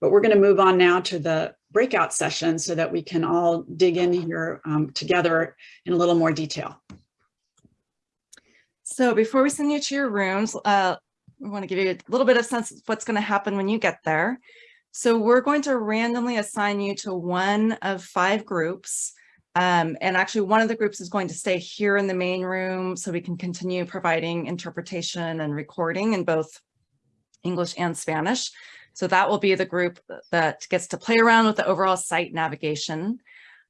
Speaker 1: But we're going to move on now to the breakout session so that we can all dig in here um, together in a little more detail.
Speaker 2: So before we send you to your rooms, uh, we want to give you a little bit of sense of what's going to happen when you get there. So we're going to randomly assign you to one of five groups. Um, and actually one of the groups is going to stay here in the main room so we can continue providing interpretation and recording in both English and Spanish. So that will be the group that gets to play around with the overall site navigation.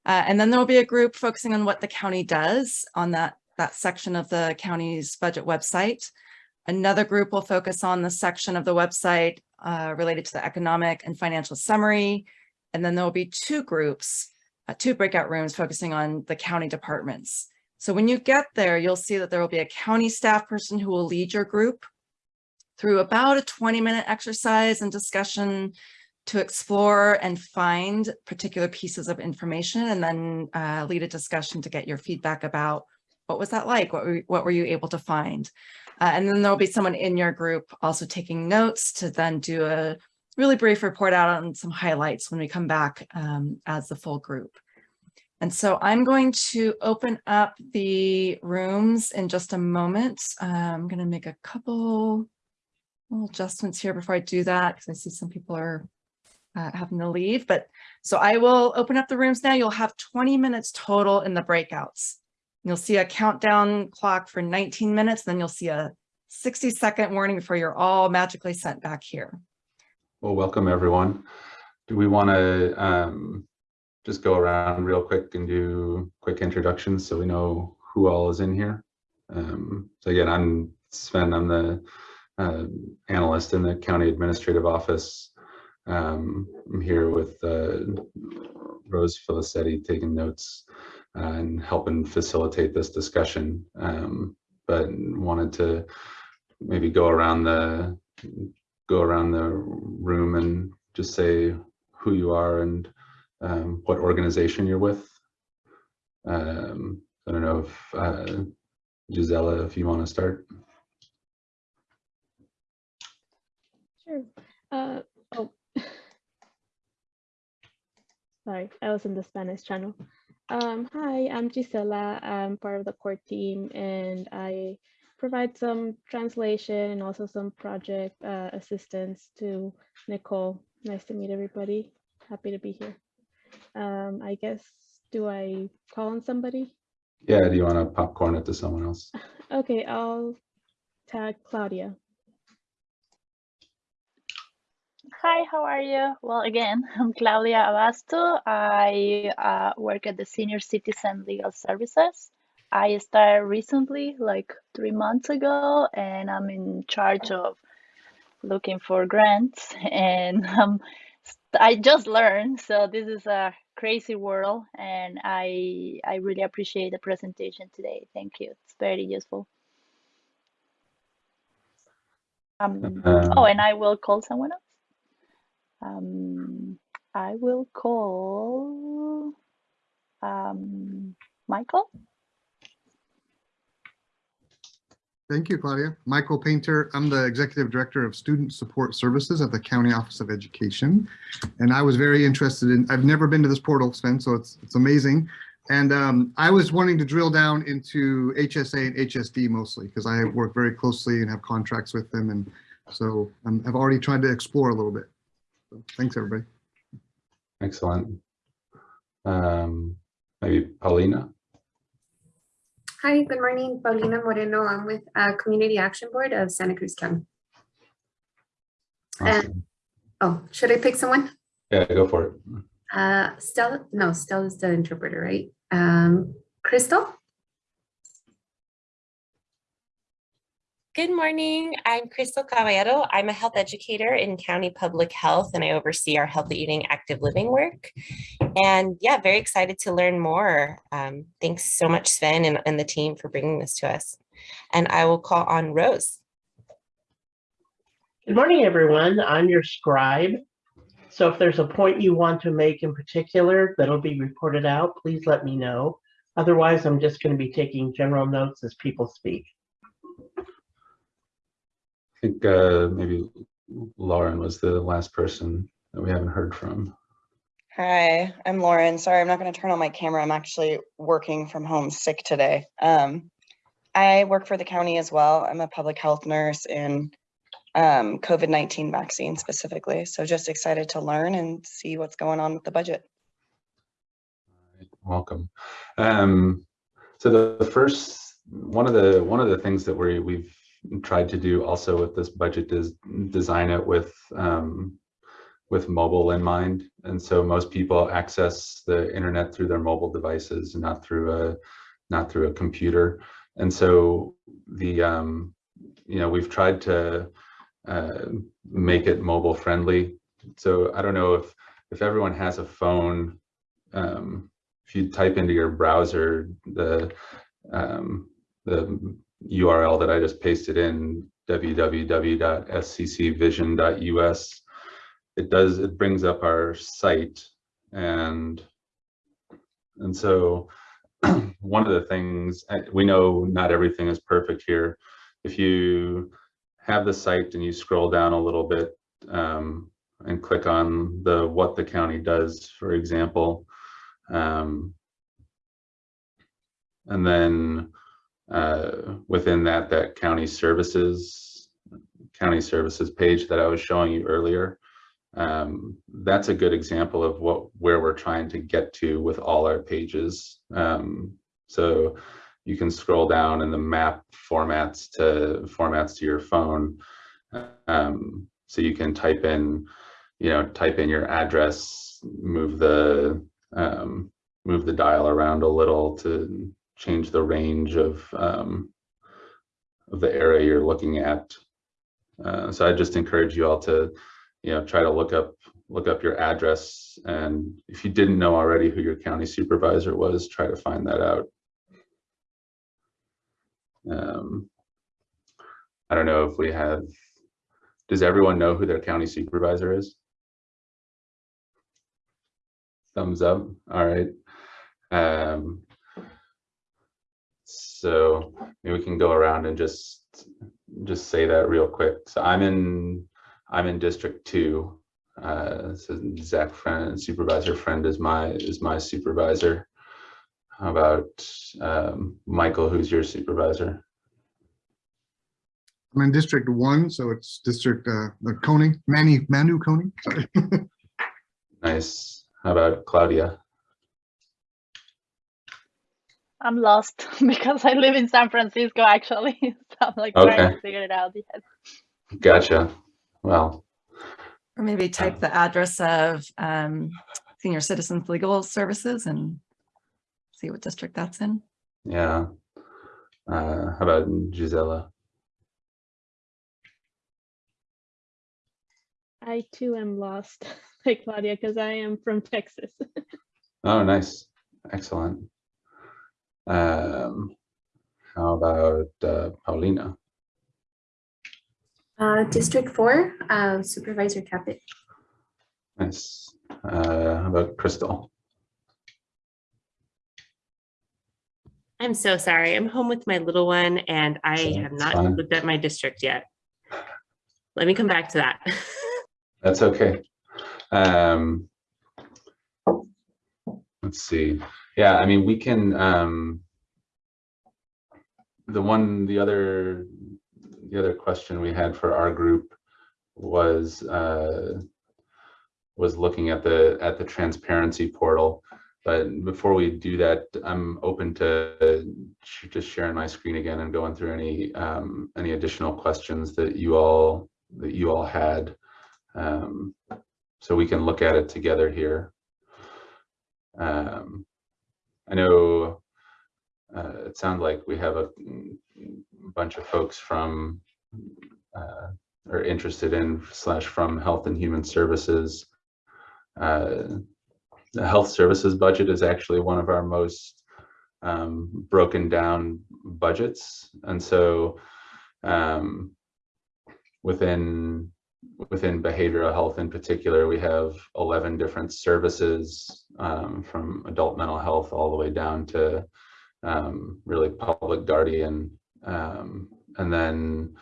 Speaker 2: Uh, and then there will be a group focusing on what the county does on that, that section of the county's budget website. Another group will focus on the section of the website uh, related to the economic and financial summary. And then there will be two groups uh, two breakout rooms focusing on the county departments. So when you get there, you'll see that there will be a county staff person who will lead your group through about a 20 minute exercise and discussion to explore and find particular pieces of information and then uh, lead a discussion to get your feedback about what was that like? What were, what were you able to find? Uh, and then there'll be someone in your group also taking notes to then do a really brief report out on some highlights when we come back um, as the full group. And so I'm going to open up the rooms in just a moment. I'm going to make a couple little adjustments here before I do that because I see some people are uh, having to leave. But so I will open up the rooms now. You'll have 20 minutes total in the breakouts. You'll see a countdown clock for 19 minutes, then you'll see a 60 second warning before you're all magically sent back here.
Speaker 5: Well, welcome everyone. Do we want to um, just go around real quick and do quick introductions so we know who all is in here? Um, so again, I'm Sven. I'm the uh, analyst in the county administrative office. Um, I'm here with uh, Rose Filicetti taking notes and helping facilitate this discussion. Um, but wanted to maybe go around the go around the room and just say who you are and um, what organization you're with. Um, I don't know if uh, Gisela, if you want to start.
Speaker 8: Sure. Uh, oh, sorry, I was in the Spanish channel. Um, hi, I'm Gisela. I'm part of the core team and I provide some translation and also some project uh, assistance to Nicole. Nice to meet everybody. Happy to be here. Um, I guess, do I call on somebody?
Speaker 5: Yeah, do you want to popcorn it to someone else?
Speaker 8: Okay, I'll tag Claudia.
Speaker 7: Hi, how are you? Well, again, I'm Claudia Abasto. I uh, work at the Senior Citizen Legal Services. I started recently, like three months ago, and I'm in charge of looking for grants. And um, I just learned, so this is a crazy world, and I I really appreciate the presentation today. Thank you. It's very useful. Um,
Speaker 5: Uh,
Speaker 7: oh, and I will call someone else. Um, I will call um, Michael.
Speaker 9: Thank you, Claudia. Michael Painter. I'm the Executive Director of Student Support Services at the County Office of Education. And I was very interested in, I've never been to this portal, Sven, so it's, it's amazing. And um, I was wanting to drill down into HSA and HSD mostly because I work very closely and have contracts with them. And so um, I've already tried to explore a little bit. So thanks, everybody.
Speaker 5: excellent. Um, maybe Paulina?
Speaker 10: Hi, good morning. Paulina Moreno. I'm with uh, Community Action Board of Santa Cruz County.
Speaker 5: Awesome.
Speaker 10: Oh, should I pick someone?
Speaker 5: Yeah, go for it.
Speaker 10: Uh, Stella, no, Stella's the interpreter, right? Um, Crystal?
Speaker 11: Good morning. I'm Crystal Caballero. I'm a health educator in county public health and I oversee our healthy eating active living work. And yeah, very excited to learn more. Um, thanks so much, Sven and, and the team for bringing this to us. And I will call on Rose.
Speaker 4: Good morning, everyone. I'm your scribe. So if there's a point you want to make in particular that'll be reported out, please let me know. Otherwise, I'm just going to be taking general notes as people speak.
Speaker 5: I think uh, maybe Lauren was the last person that we haven't heard from.
Speaker 12: Hi, I'm Lauren. Sorry, I'm not going to turn on my camera. I'm actually working from home sick today. Um, I work for the county as well. I'm a public health nurse in um, COVID-19 vaccine specifically. So just excited to learn and see what's going on with the budget.
Speaker 5: Welcome. Um, so the, the first one of the one of the things that we we've tried to do also with this budget is design it with um, with mobile in mind. And so most people access the internet through their mobile devices, not through a not through a computer. And so the um, you know we've tried to uh, make it mobile friendly. So I don't know if if everyone has a phone. Um, if you type into your browser the um, the URL that I just pasted in www.sccvision.us, it does it brings up our site and and so one of the things we know not everything is perfect here. If you have the site and you scroll down a little bit um, and click on the what the county does, for example, um, and then uh, within that, that county services, county services page that I was showing you earlier, um, that's a good example of what where we're trying to get to with all our pages. Um, so you can scroll down and the map formats to formats to your phone. Um, so you can type in, you know, type in your address, move the um, move the dial around a little to change the range of um, of the area you're looking at. Uh, so I just encourage you all to, you know, try to look up look up your address, and if you didn't know already who your county supervisor was, try to find that out. Um, I don't know if we have, does everyone know who their county supervisor is? Thumbs up, all right. Um, so maybe we can go around and just, just say that real quick. So I'm in, I'm in District Two. Uh, so Zach Friend, Supervisor Friend is my, is my supervisor. How about um, Michael, who's your supervisor?
Speaker 9: I'm in District One, so it's District uh, Koenig, Manny, Manu Koenig. Sorry.
Speaker 5: Nice. How about Claudia?
Speaker 7: I'm lost because I live in San Francisco actually. so I'm like trying to figure it out. Yes.
Speaker 5: Gotcha. Well,
Speaker 2: Or maybe type the address of um, Senior Citizens Legal Services and see what district that's in.
Speaker 5: yeah. Uh, how about Gisela?
Speaker 8: I too am lost, like Claudia, because I am from Texas.
Speaker 5: Oh, nice. Excellent. Um, how about uh, Paulina?
Speaker 10: Uh, District Four, uh, Supervisor Caput.
Speaker 5: Nice. Uh, how about Crystal?
Speaker 11: I'm so sorry. I'm home with my little one and I
Speaker 5: Sure,
Speaker 11: have not
Speaker 5: fine.
Speaker 11: looked at my district yet. Let me come back to that.
Speaker 5: That's okay. Um, let's see. Yeah, I mean, we can, um, the one, the other, the other question we had for our group was, uh, was looking at the, at the transparency portal. But before we do that, I'm open to just sharing my screen again and going through any, um, any additional questions that you all, that you all had. Um, so we can look at it together here. Um, I know uh, it sounds like we have a bunch of folks from uh, are interested in slash from Health and Human Services. Uh, the Health Services budget is actually one of our most um, broken down budgets, and so um, within within behavioral health in particular, we have 11 different services um, from adult mental health all the way down to um, really public guardian. Um, and then,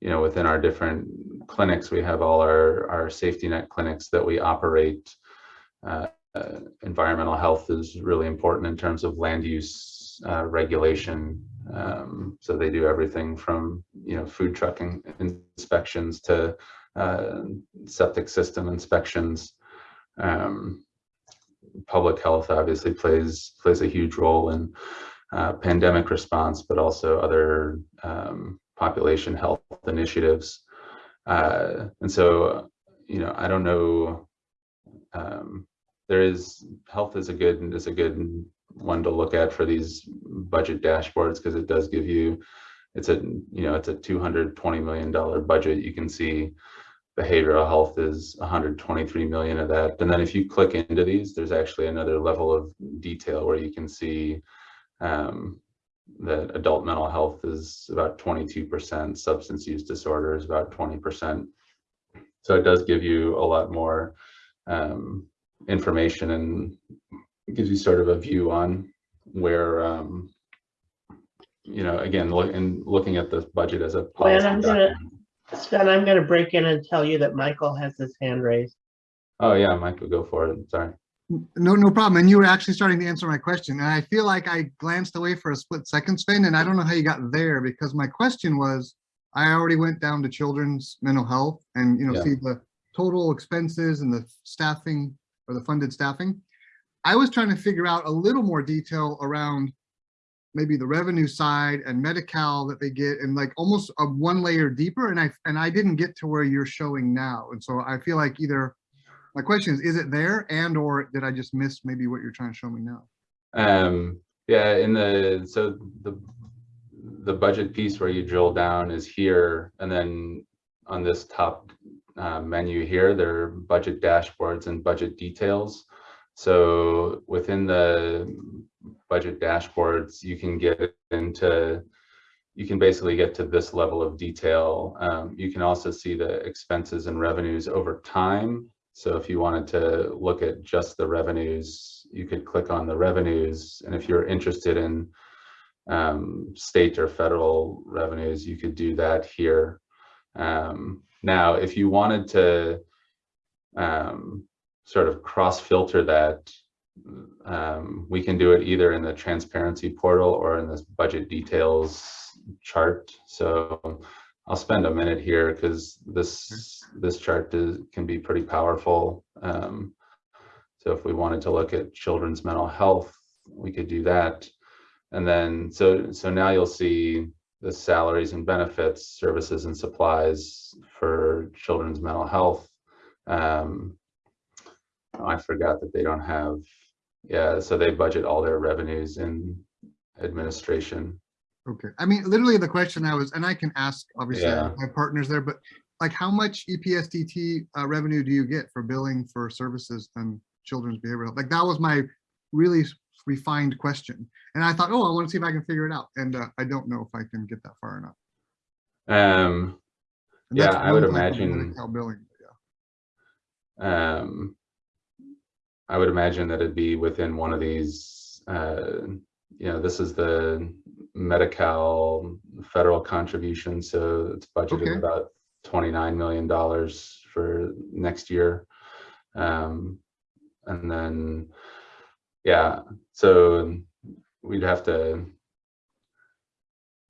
Speaker 5: you know, within our different clinics, we have all our, our safety net clinics that we operate. Uh, environmental health is really important in terms of land use uh, regulation. Um, so they do everything from, you know, food trucking inspections to uh, septic system inspections. Um, public health obviously plays plays a huge role in uh, pandemic response, but also other um, population health initiatives. Uh, and so, you know, I don't know. Um, there is health is a good is a good one to look at for these budget dashboards because it does give you it's a you know it's a 220 million dollar budget. You can see behavioral health is 123 million of that. And then if you click into these there's actually another level of detail where you can see um, that adult mental health is about 22 percent substance use disorder is about 20 percent. So it does give you a lot more um, information and gives you sort of a view on where um, you know, again, look and looking at the budget as a
Speaker 4: Glenn,
Speaker 5: policy
Speaker 4: I'm gonna,
Speaker 5: document.
Speaker 4: Sven, I'm gonna break in and tell you that Michael has his hand raised.
Speaker 5: Oh, yeah, Michael, go for it. Sorry.
Speaker 9: No, no problem. And you were actually starting to answer my question. And I feel like I glanced away for a split second, Sven, and I don't know how you got there because my question was, I already went down to children's mental health and, you know,
Speaker 5: Yeah.
Speaker 9: see the total expenses and the staffing or the funded staffing. I was trying to figure out a little more detail around maybe the revenue side and Medi-Cal that they get and like almost a one layer deeper. And I, and I didn't get to where you're showing now. And so I feel like either, my question is, is it there and or did I just miss maybe what you're trying to show me now?
Speaker 5: Um, yeah, in the, so the, the budget piece where you drill down is here, and then on this top uh, menu here, there are budget dashboards and budget details. So within the budget dashboards, you can get into, you can basically get to this level of detail. Um, you can also see the expenses and revenues over time. So if you wanted to look at just the revenues, you could click on the revenues. And if you're interested in um, state or federal revenues, you could do that here. Um, now, if you wanted to um, sort of cross filter that, um, we can do it either in the transparency portal or in this budget details chart. So I'll spend a minute here because this this chart is, can be pretty powerful. Um, so if we wanted to look at children's mental health, we could do that. And then, so, so now you'll see the salaries and benefits, services and supplies for children's mental health. Um, I forgot that they don't have, yeah, so they budget all their revenues in administration.
Speaker 9: Okay, I mean, literally the question I was, and I can ask, obviously,
Speaker 5: Yeah.
Speaker 9: my partners there, but like how much EPSDT uh, revenue do you get for billing for services and children's behavioral? health? Like that was my really refined question. And I thought, oh, I want to see if I can figure it out. And uh, I don't know if I can get that far enough.
Speaker 5: Um, Yeah, I would
Speaker 9: one type of
Speaker 5: imagine-
Speaker 9: billing, yeah.
Speaker 5: um, I would imagine that it'd be within one of these, uh, you know, this is the Medi-Cal federal contribution, so it's budgeted
Speaker 9: Okay.
Speaker 5: about $29 million for next year. Um, and then, yeah, so we'd have to,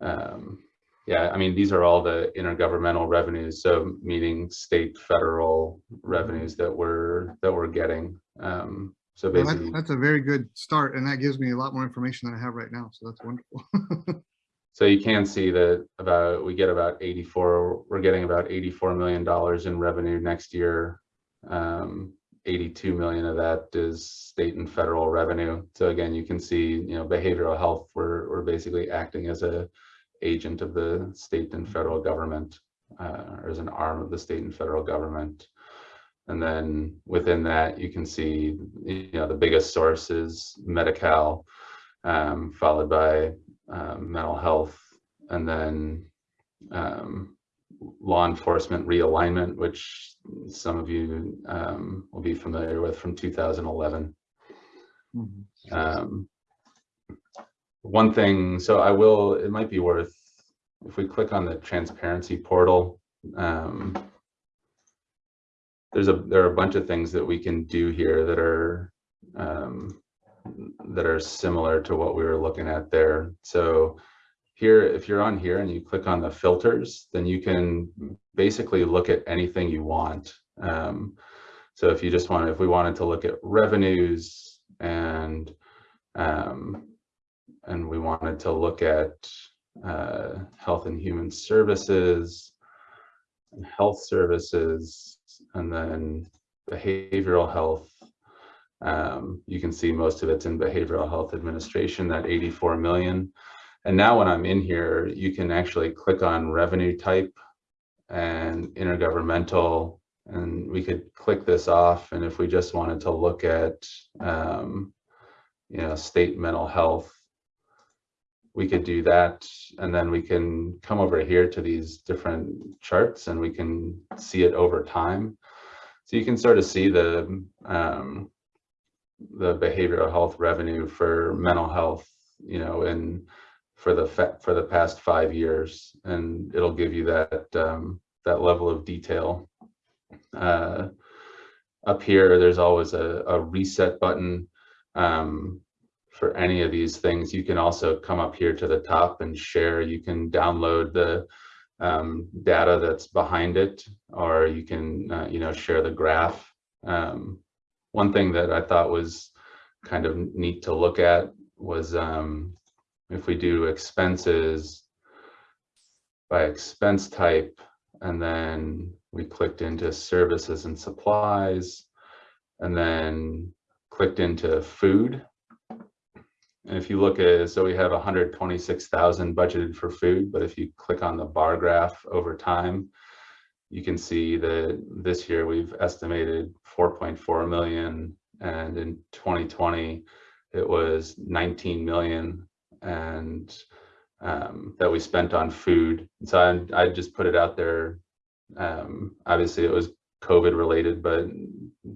Speaker 5: um, yeah, I mean, these are all the intergovernmental revenues, so meaning state, federal revenues that we're, that we're getting. Um, so
Speaker 9: Well, that's,
Speaker 5: basically,
Speaker 9: that's a very good start. And that gives me a lot more information than I have right now. So that's wonderful.
Speaker 5: so you can see that about, we get about 84, we're getting about $84 million in revenue next year. Um, 82 million of that is state and federal revenue. So again, you can see, you know, behavioral health, we're, we're basically acting as a agent of the state and federal government, uh, or as an arm of the state and federal government. And then within that, you can see, you know, the biggest source is Medi-Cal, um, followed by um, mental health, and then um, law enforcement realignment, which some of you um, will be familiar with from 2011.
Speaker 9: Mhm.
Speaker 5: Um, one thing, so I will, it might be worth, if we click on the transparency portal, um, there's a, there are a bunch of things that we can do here that are, um, that are similar to what we were looking at there. So here, if you're on here and you click on the filters, then you can basically look at anything you want. Um, so if you just want, if we wanted to look at revenues and um, and we wanted to look at uh, health and human services, and health services, and then behavioral health. Um, you can see most of it's in behavioral health administration, that 84 million. And now when I'm in here, you can actually click on revenue type and intergovernmental, and we could click this off. And if we just wanted to look at, um, you know, state mental health, we could do that. And then we can come over here to these different charts and we can see it over time. So you can sort of see the, um, the behavioral health revenue for mental health, you know, in for the for the past five years, and it'll give you that um, that level of detail. Uh, up here, there's always a, a reset button um, for any of these things. You can also come up here to the top and share. You can download the um, data that's behind it, or you can uh, you know share the graph. Um, one thing that I thought was kind of neat to look at was um, if we do expenses by expense type, and then we clicked into services and supplies, and then clicked into food. And if you look at, so we have 126,000 budgeted for food, but if you click on the bar graph over time, you can see that this year we've estimated 4.4 million and in 2020 it was 19 million and um, that we spent on food. So I, I just put it out there. Um, obviously it was COVID related, but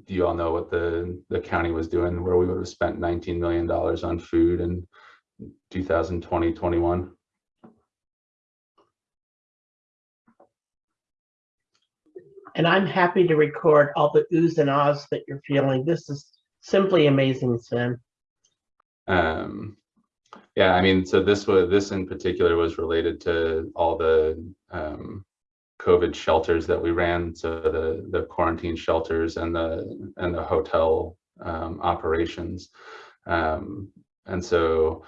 Speaker 5: you all know what the, the county was doing where we would have spent $19 million on food in 2020, 21.
Speaker 4: And I'm happy to record all the oohs and ahs that you're feeling. This is simply amazing, Sven.
Speaker 5: Um, yeah, I mean, so this was this in particular was related to all the um, COVID shelters that we ran, so the the quarantine shelters and the and the hotel um, operations, um, and so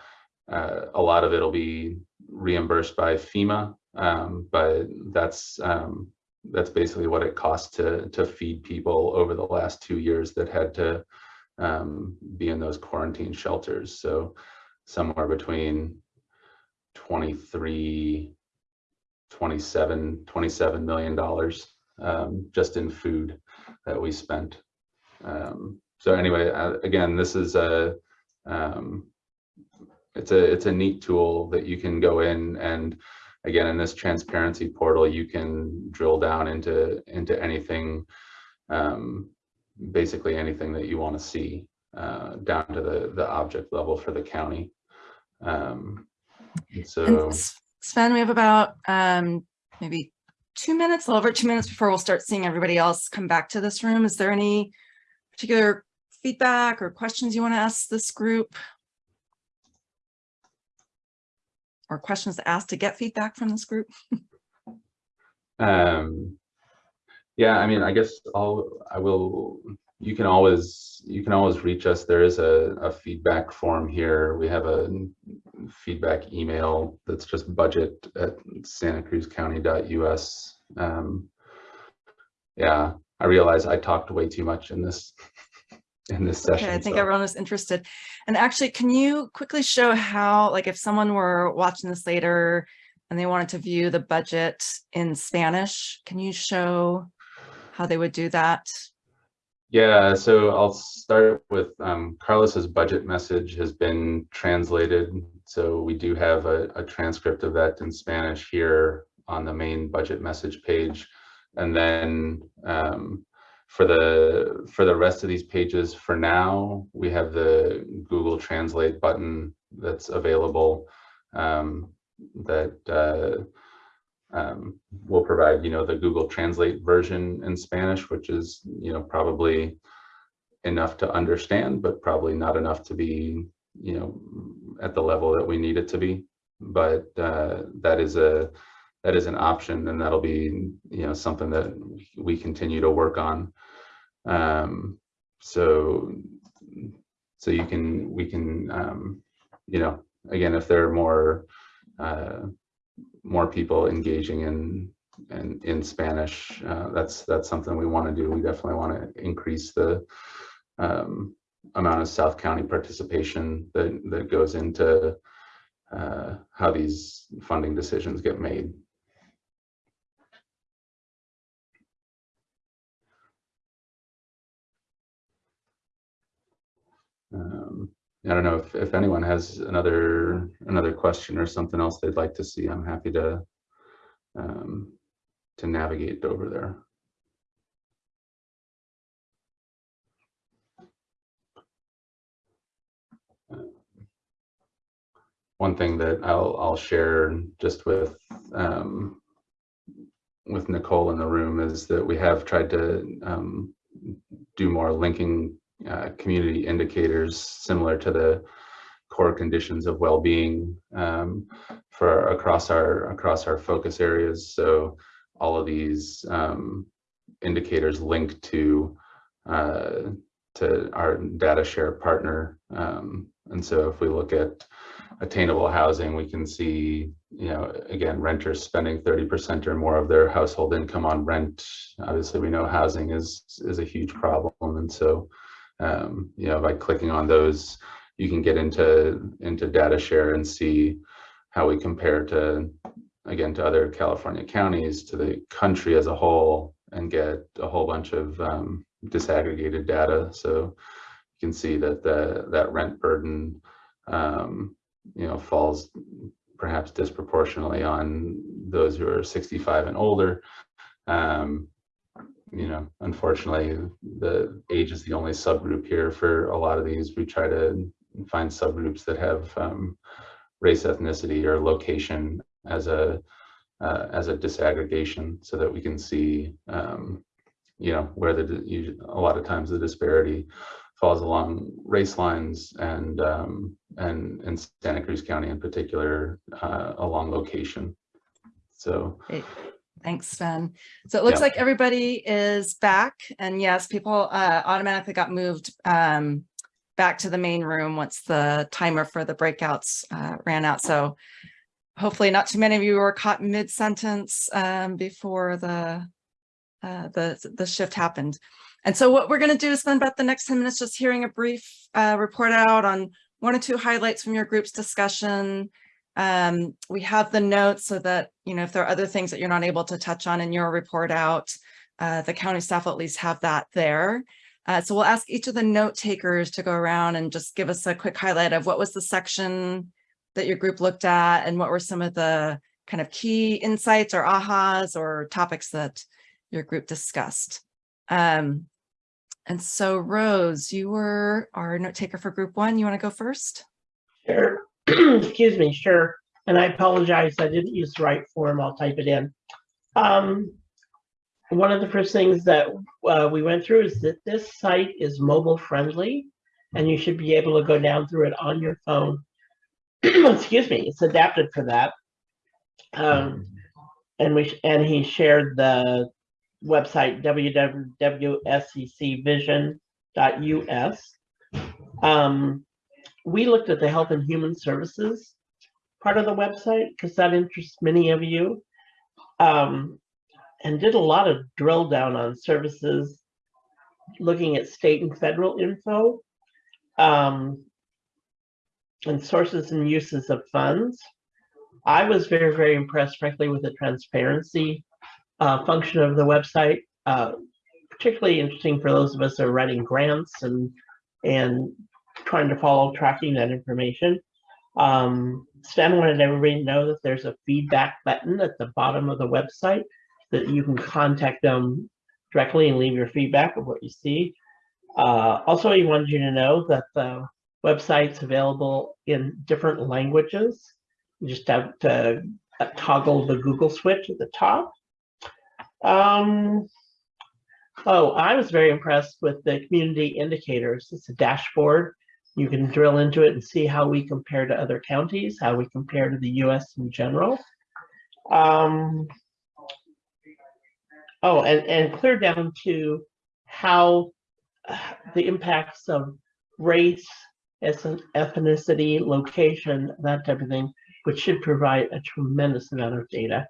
Speaker 5: uh, a lot of it'll be reimbursed by FEMA, um, but that's um, that's basically what it costs to to feed people over the last two years that had to um, be in those quarantine shelters. So somewhere between 23, 27, 27 million dollars um, just in food that we spent. Um, so anyway, uh, again, this is a um, it's a it's a neat tool that you can go in and again in this transparency portal you can drill down into into anything um, basically anything that you want to see uh, down to the the object level for the county um, so
Speaker 2: And Sven, we have about um, maybe two minutes, a little over two minutes before we'll start seeing everybody else come back to this room. Is there any particular feedback or questions you want to ask this group? Or questions to ask to get feedback from this group?
Speaker 5: Um, yeah, I mean, I guess I'll, I will, you can always, you can always reach us. There is a, a feedback form here. We have a feedback email that's just budget at santacruzcounty.us. Um, yeah, I realize I talked way too much in this, in this session.
Speaker 2: Okay, I think
Speaker 5: so-
Speaker 2: everyone is interested. And actually, can you quickly show how, like if someone were watching this later and they wanted to view the budget in Spanish, can you show how they would do that?
Speaker 5: Yeah, so I'll start with um, Carlos's budget message has been translated. So we do have a, a transcript of that in Spanish here on the main budget message page. And then um, for the for the rest of these pages, for now, we have the Google Translate button that's available um, that uh, um, we'll provide, you know, the Google Translate version in Spanish, which is, you know, probably enough to understand, but probably not enough to be, you know, at the level that we need it to be. But uh, that is a that is an option, and that'll be, you know, something that we continue to work on. Um, so, so you can we can, um, you know, again, if there are more uh, more people engaging in in, in Spanish. Uh, that's that's something we want to do. We definitely want to increase the um, amount of South County participation that that goes into uh, how these funding decisions get made. I don't know if, if anyone has another another question or something else they'd like to see. I'm happy to um, to navigate over there. One thing that I'll I'll share just with um, with Nicole in the room is that we have tried to um, do more linking uh, community indicators similar to the core conditions of well-being um, for across our across our focus areas. So all of these um, indicators link to uh, to our data share partner. Um, and so if we look at attainable housing, we can see, you know, again, renters spending 30% or more of their household income on rent. Obviously, we know housing is is a huge problem. And so, um, you know, by clicking on those, you can get into into data share and see how we compare to, again, to other California counties, to the country as a whole, and get a whole bunch of um, disaggregated data. So you can see that the that rent burden um, you know, falls perhaps disproportionately on those who are 65 and older. Um, you know, unfortunately, the age is the only subgroup here for a lot of these. We try to find subgroups that have um, race, ethnicity, or location as a uh, as a disaggregation, so that we can see, um, you know, where the you, a lot of times the disparity falls along race lines and um, and in Santa Cruz County in particular uh, along location. So
Speaker 2: Great. Thanks, Sven. So it looks
Speaker 5: Yeah.
Speaker 2: like everybody is back and yes, people uh, automatically got moved um, back to the main room once the timer for the breakouts uh, ran out. So hopefully not too many of you were caught mid-sentence um, before the uh, the the shift happened. And so what we're going to do is spend about the next 10 minutes just hearing a brief uh, report out on one or two highlights from your group's discussion. Um, we have the notes so that, you know, if there are other things that you're not able to touch on in your report out, uh, the county staff will at least have that there. Uh, so we'll ask each of the note takers to go around and just give us a quick highlight of what was the section that your group looked at and what were some of the kind of key insights or ahas or topics that your group discussed. Um, and so Rose, you were our note taker for group one. You want to go first?
Speaker 4: Sure. Excuse me, sure. And I apologize, I didn't use the right form. I'll type it in. Um, one of the first things that uh, we went through is that this site is mobile friendly and you should be able to go down through it on your phone. Excuse me, it's adapted for that. Um, and we and he shared the website www.sccvision.us. Um, we looked at the Health and Human Services part of the website because that interests many of you, um, and did a lot of drill down on services, looking at state and federal info, um, and sources and uses of funds. I was very, very impressed, frankly, with the transparency uh, function of the website. Uh, particularly interesting for those of us who are writing grants and and trying to follow tracking that information. Um, Stan wanted everybody to know that there's a feedback button at the bottom of the website that you can contact them directly and leave your feedback of what you see. Uh, also, he wanted you to know that the website's available in different languages. You just have to uh, toggle the Google switch at the top. Um, oh, I was very impressed with the community indicators. It's a dashboard. You can drill into it and see how we compare to other counties, how we compare to the US in general. Um, oh, and, and clear down to how uh, the impacts of race, ethnicity, location, that type of thing, which should provide a tremendous amount of data.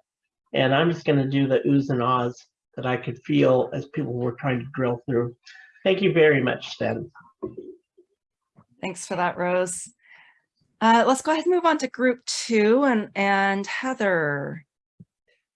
Speaker 4: And I'm just going to do the oohs and ahs that I could feel as people were trying to drill through. Thank you very much, Stan.
Speaker 2: Thanks for that, Rose. Uh, let's go ahead and move on to group two and, and Heather.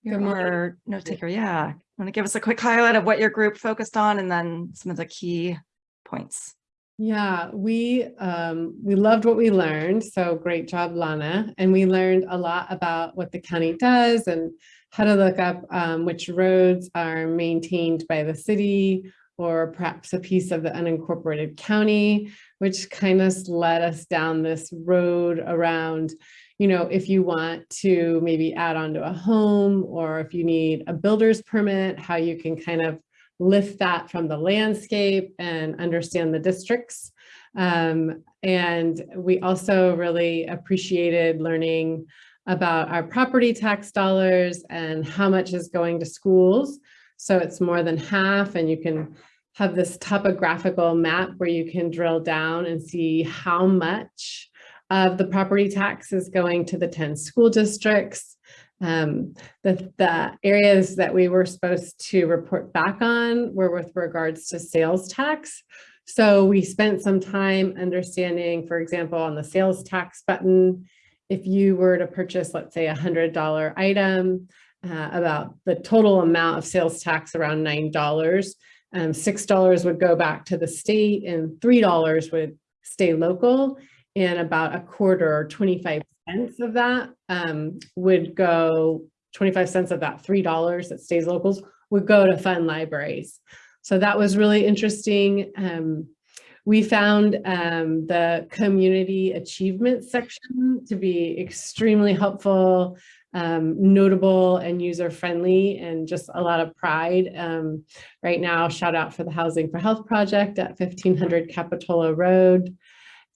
Speaker 2: You're
Speaker 13: Good morning.
Speaker 2: our note taker. Yeah. Want to give us a quick highlight of what your group focused on and then some of the key points.
Speaker 13: Yeah, we um, we loved what we learned. So great job, Lana. And we learned a lot about what the county does and how to look up um, which roads are maintained by the city or perhaps a piece of the unincorporated county, which kind of led us down this road around, you know, if you want to maybe add on to a home or if you need a builder's permit, how you can kind of lift that from the landscape and understand the districts. Um, and we also really appreciated learning about our property tax dollars and how much is going to schools. So it's more than half and you can have this topographical map where you can drill down and see how much of the property tax is going to the 10 school districts. Um, the, the areas that we were supposed to report back on were with regards to sales tax. So we spent some time understanding, for example, on the sales tax button, if you were to purchase, let's say a hundred dollar item, uh, about the total amount of sales tax around $9, um, $6 would go back to the state and $3 would stay local and about a quarter or 25 cents of that um, would go, 25 cents of that $3 that stays locals would go to fund libraries. So that was really interesting. Um, we found um, the community achievement section to be extremely helpful, um, notable and user-friendly and just a lot of pride. Um, right now, shout out for the Housing for Health project at 1500 Capitola Road.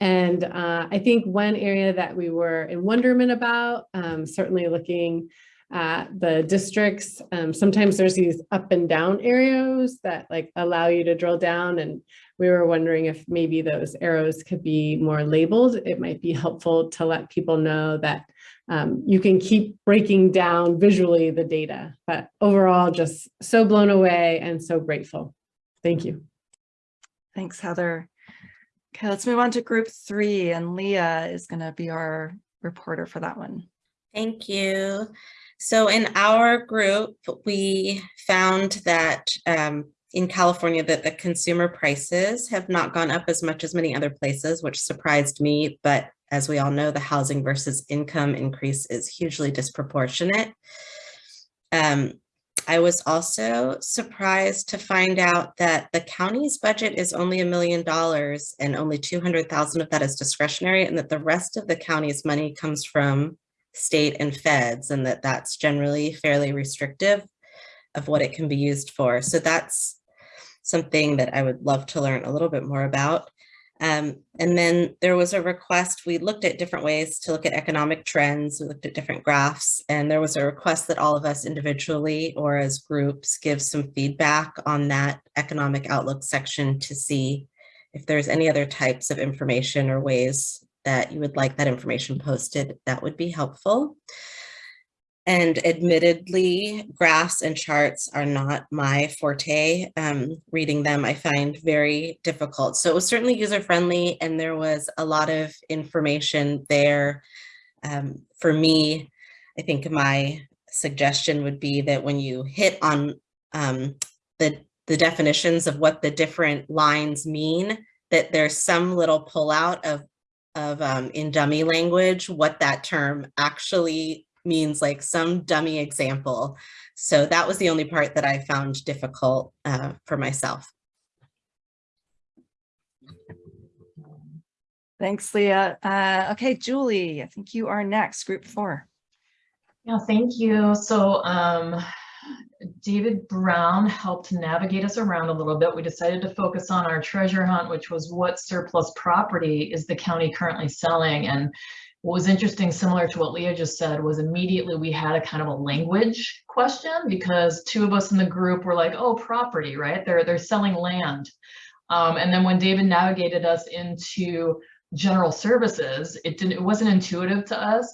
Speaker 13: And uh, I think one area that we were in wonderment about, um, certainly looking at the districts, um, sometimes there's these up and down arrows that like allow you to drill down and we were wondering if maybe those arrows could be more labeled. It might be helpful to let people know that um, you can keep breaking down visually the data, but overall just so blown away and so grateful. Thank you.
Speaker 2: Thanks, Heather. Okay, let's move on to group three and Leah is going to be our reporter for that one.
Speaker 11: Thank you. So in our group, we found that um, in California that the consumer prices have not gone up as much as many other places, which surprised me. But as we all know, the housing versus income increase is hugely disproportionate. Um, I was also surprised to find out that the county's budget is only a million dollars and only 200,000 of that is discretionary and that the rest of the county's money comes from state and feds and that that's generally fairly restrictive of what it can be used for. So that's something that I would love to learn a little bit more about. Um, and then there was a request, we looked at different ways to look at economic trends, we looked at different graphs, and there was a request that all of us individually or as groups give some feedback on that economic outlook section to see if there's any other types of information or ways that you would like that information posted, that would be helpful. And admittedly, graphs and charts are not my forte. Um, reading them, I find very difficult. So it was certainly user-friendly and there was a lot of information there. Um, for me, I think my suggestion would be that when you hit on um, the, the definitions of what the different lines mean, that there's some little pullout of, of um, in dummy language, what that term actually means like some dummy example. So that was the only part that I found difficult uh, for myself.
Speaker 2: Thanks, Leah. Uh, okay, Julie, I think you are next, group four.
Speaker 3: Yeah, thank you. So um, David Brown helped navigate us around a little bit. We decided to focus on our treasure hunt, which was what surplus property is the county currently selling. And what was interesting, similar to what Leah just said, was immediately we had a kind of a language question because two of us in the group were like, oh, property, right? They're, they're selling land. Um, and then when David navigated us into general services, it didn't, it wasn't intuitive to us.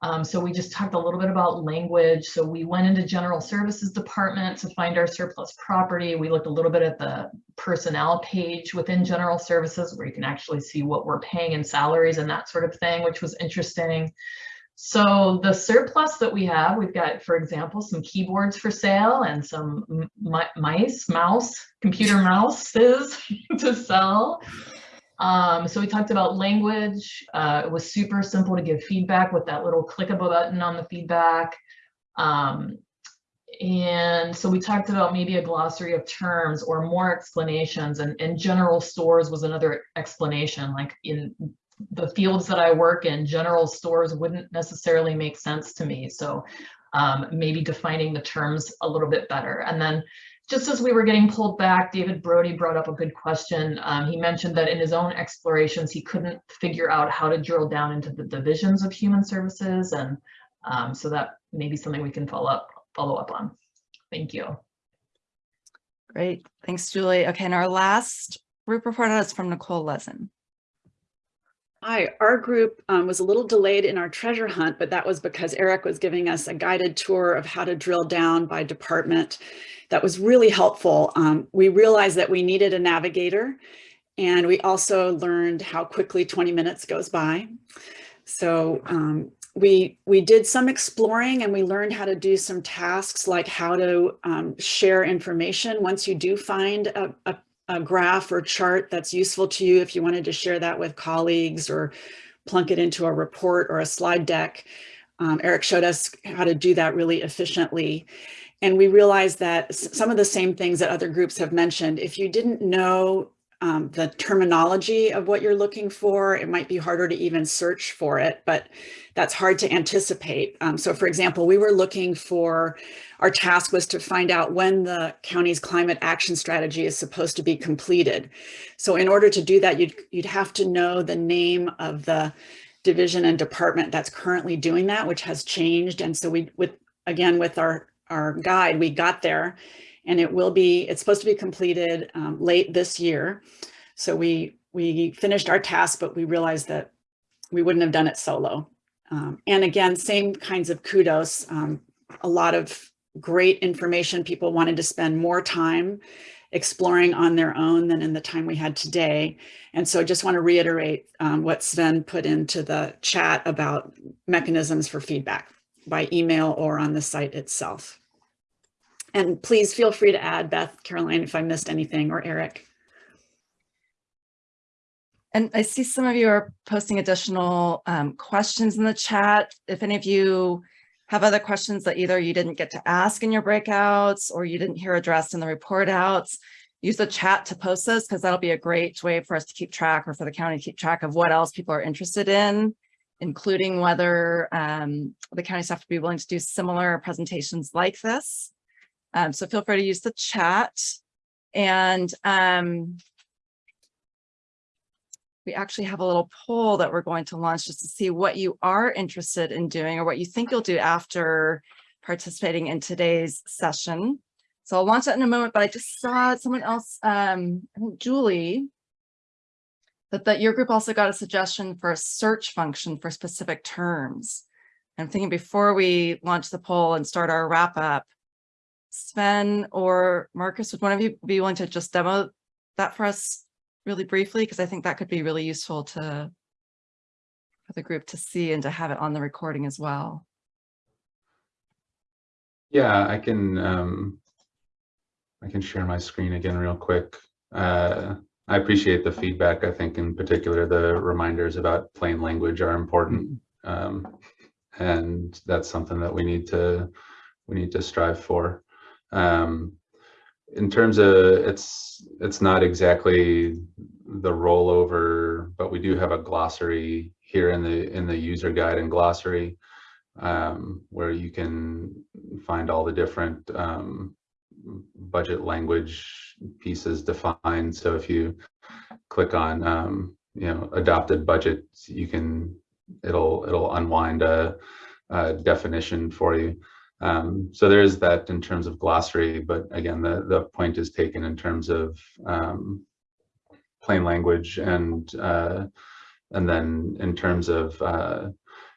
Speaker 3: Um, so we just talked a little bit about language. So we went into general services department to find our surplus property. We looked a little bit at the personnel page within general services where you can actually see what we're paying in salaries and that sort of thing, which was interesting. So the surplus that we have, we've got, for example, some keyboards for sale and some mice, mouse, computer mouses to sell. Um, so we talked about language. Uh, it was super simple to give feedback with that little clickable button on the feedback. Um, and so we talked about maybe a glossary of terms or more explanations and, and general stores was another explanation like in the fields that I work in, general stores wouldn't necessarily make sense to me. So um, maybe defining the terms a little bit better. And then just as we were getting pulled back, David Brody brought up a good question. Um, he mentioned that in his own explorations, he couldn't figure out how to drill down into the divisions of human services. And um, so that may be something we can follow up, follow up on. Thank you.
Speaker 2: Great. Thanks, Julie. Okay, and our last group report is from Nicole Lezen.
Speaker 1: Hi, our group um, was a little delayed in our treasure hunt, but that was because Eric was giving us a guided tour of how to drill down by department. That was really helpful. Um, we realized that we needed a navigator and we also learned how quickly 20 minutes goes by. So um, we, we did some exploring and we learned how to do some tasks like how to um, share information once you do find a, a a graph or chart that's useful to you if you wanted to share that with colleagues or plunk it into a report or a slide deck. Um, Eric showed us how to do that really efficiently. And we realized that some of the same things that other groups have mentioned, if you didn't know um, the terminology of what you're looking for, it might be harder to even search for it, but that's hard to anticipate. Um, so for example, we were looking for, our task was to find out when the county's climate action strategy is supposed to be completed. So in order to do that, you'd, you'd have to know the name of the division and department that's currently doing that, which has changed. And so we, with again, with our, our guide, we got there and it will be, it's supposed to be completed um, late this year. So we, we finished our task, but we realized that we wouldn't have done it solo. Um, and again, same kinds of kudos, um, a lot of great information. People wanted to spend more time exploring on their own than in the time we had today. And so I just want to reiterate um, what Sven put into the chat about mechanisms for feedback by email or on the site itself. And please feel free to add Beth, Caroline, if I missed anything or Eric.
Speaker 2: And I see some of you are posting additional um, questions in the chat. If any of you have other questions that either you didn't get to ask in your breakouts or you didn't hear addressed in the report outs, use the chat to post those because that'll be a great way for us to keep track or for the county to keep track of what else people are interested in, including whether um, the county staff would be willing to do similar presentations like this. Um, so feel free to use the chat. And um, we actually have a little poll that we're going to launch just to see what you are interested in doing or what you think you'll do after participating in today's session. So I'll launch that in a moment, but I just saw someone else, um, I think Julie, that, that your group also got a suggestion for a search function for specific terms. I'm thinking before we launch the poll and start our wrap up, Sven or Marcus, would one of you be willing to just demo that for us really briefly? Because I think that could be really useful to for the group to see and to have it on the recording as well.
Speaker 5: Yeah, I can um, I can share my screen again real quick. Uh, I appreciate the feedback. I think in particular the reminders about plain language are important. Um, and that's something that we need to we need to strive for. Um, in terms of it's it's not exactly the rollover, but we do have a glossary here in the in the user guide and glossary um, where you can find all the different um, budget language pieces defined. So if you click on um, you know adopted budget, you can it'll it'll unwind a, a definition for you. Um, so there is that in terms of glossary, but again, the, the point is taken in terms of um, plain language and uh, and then in terms of uh,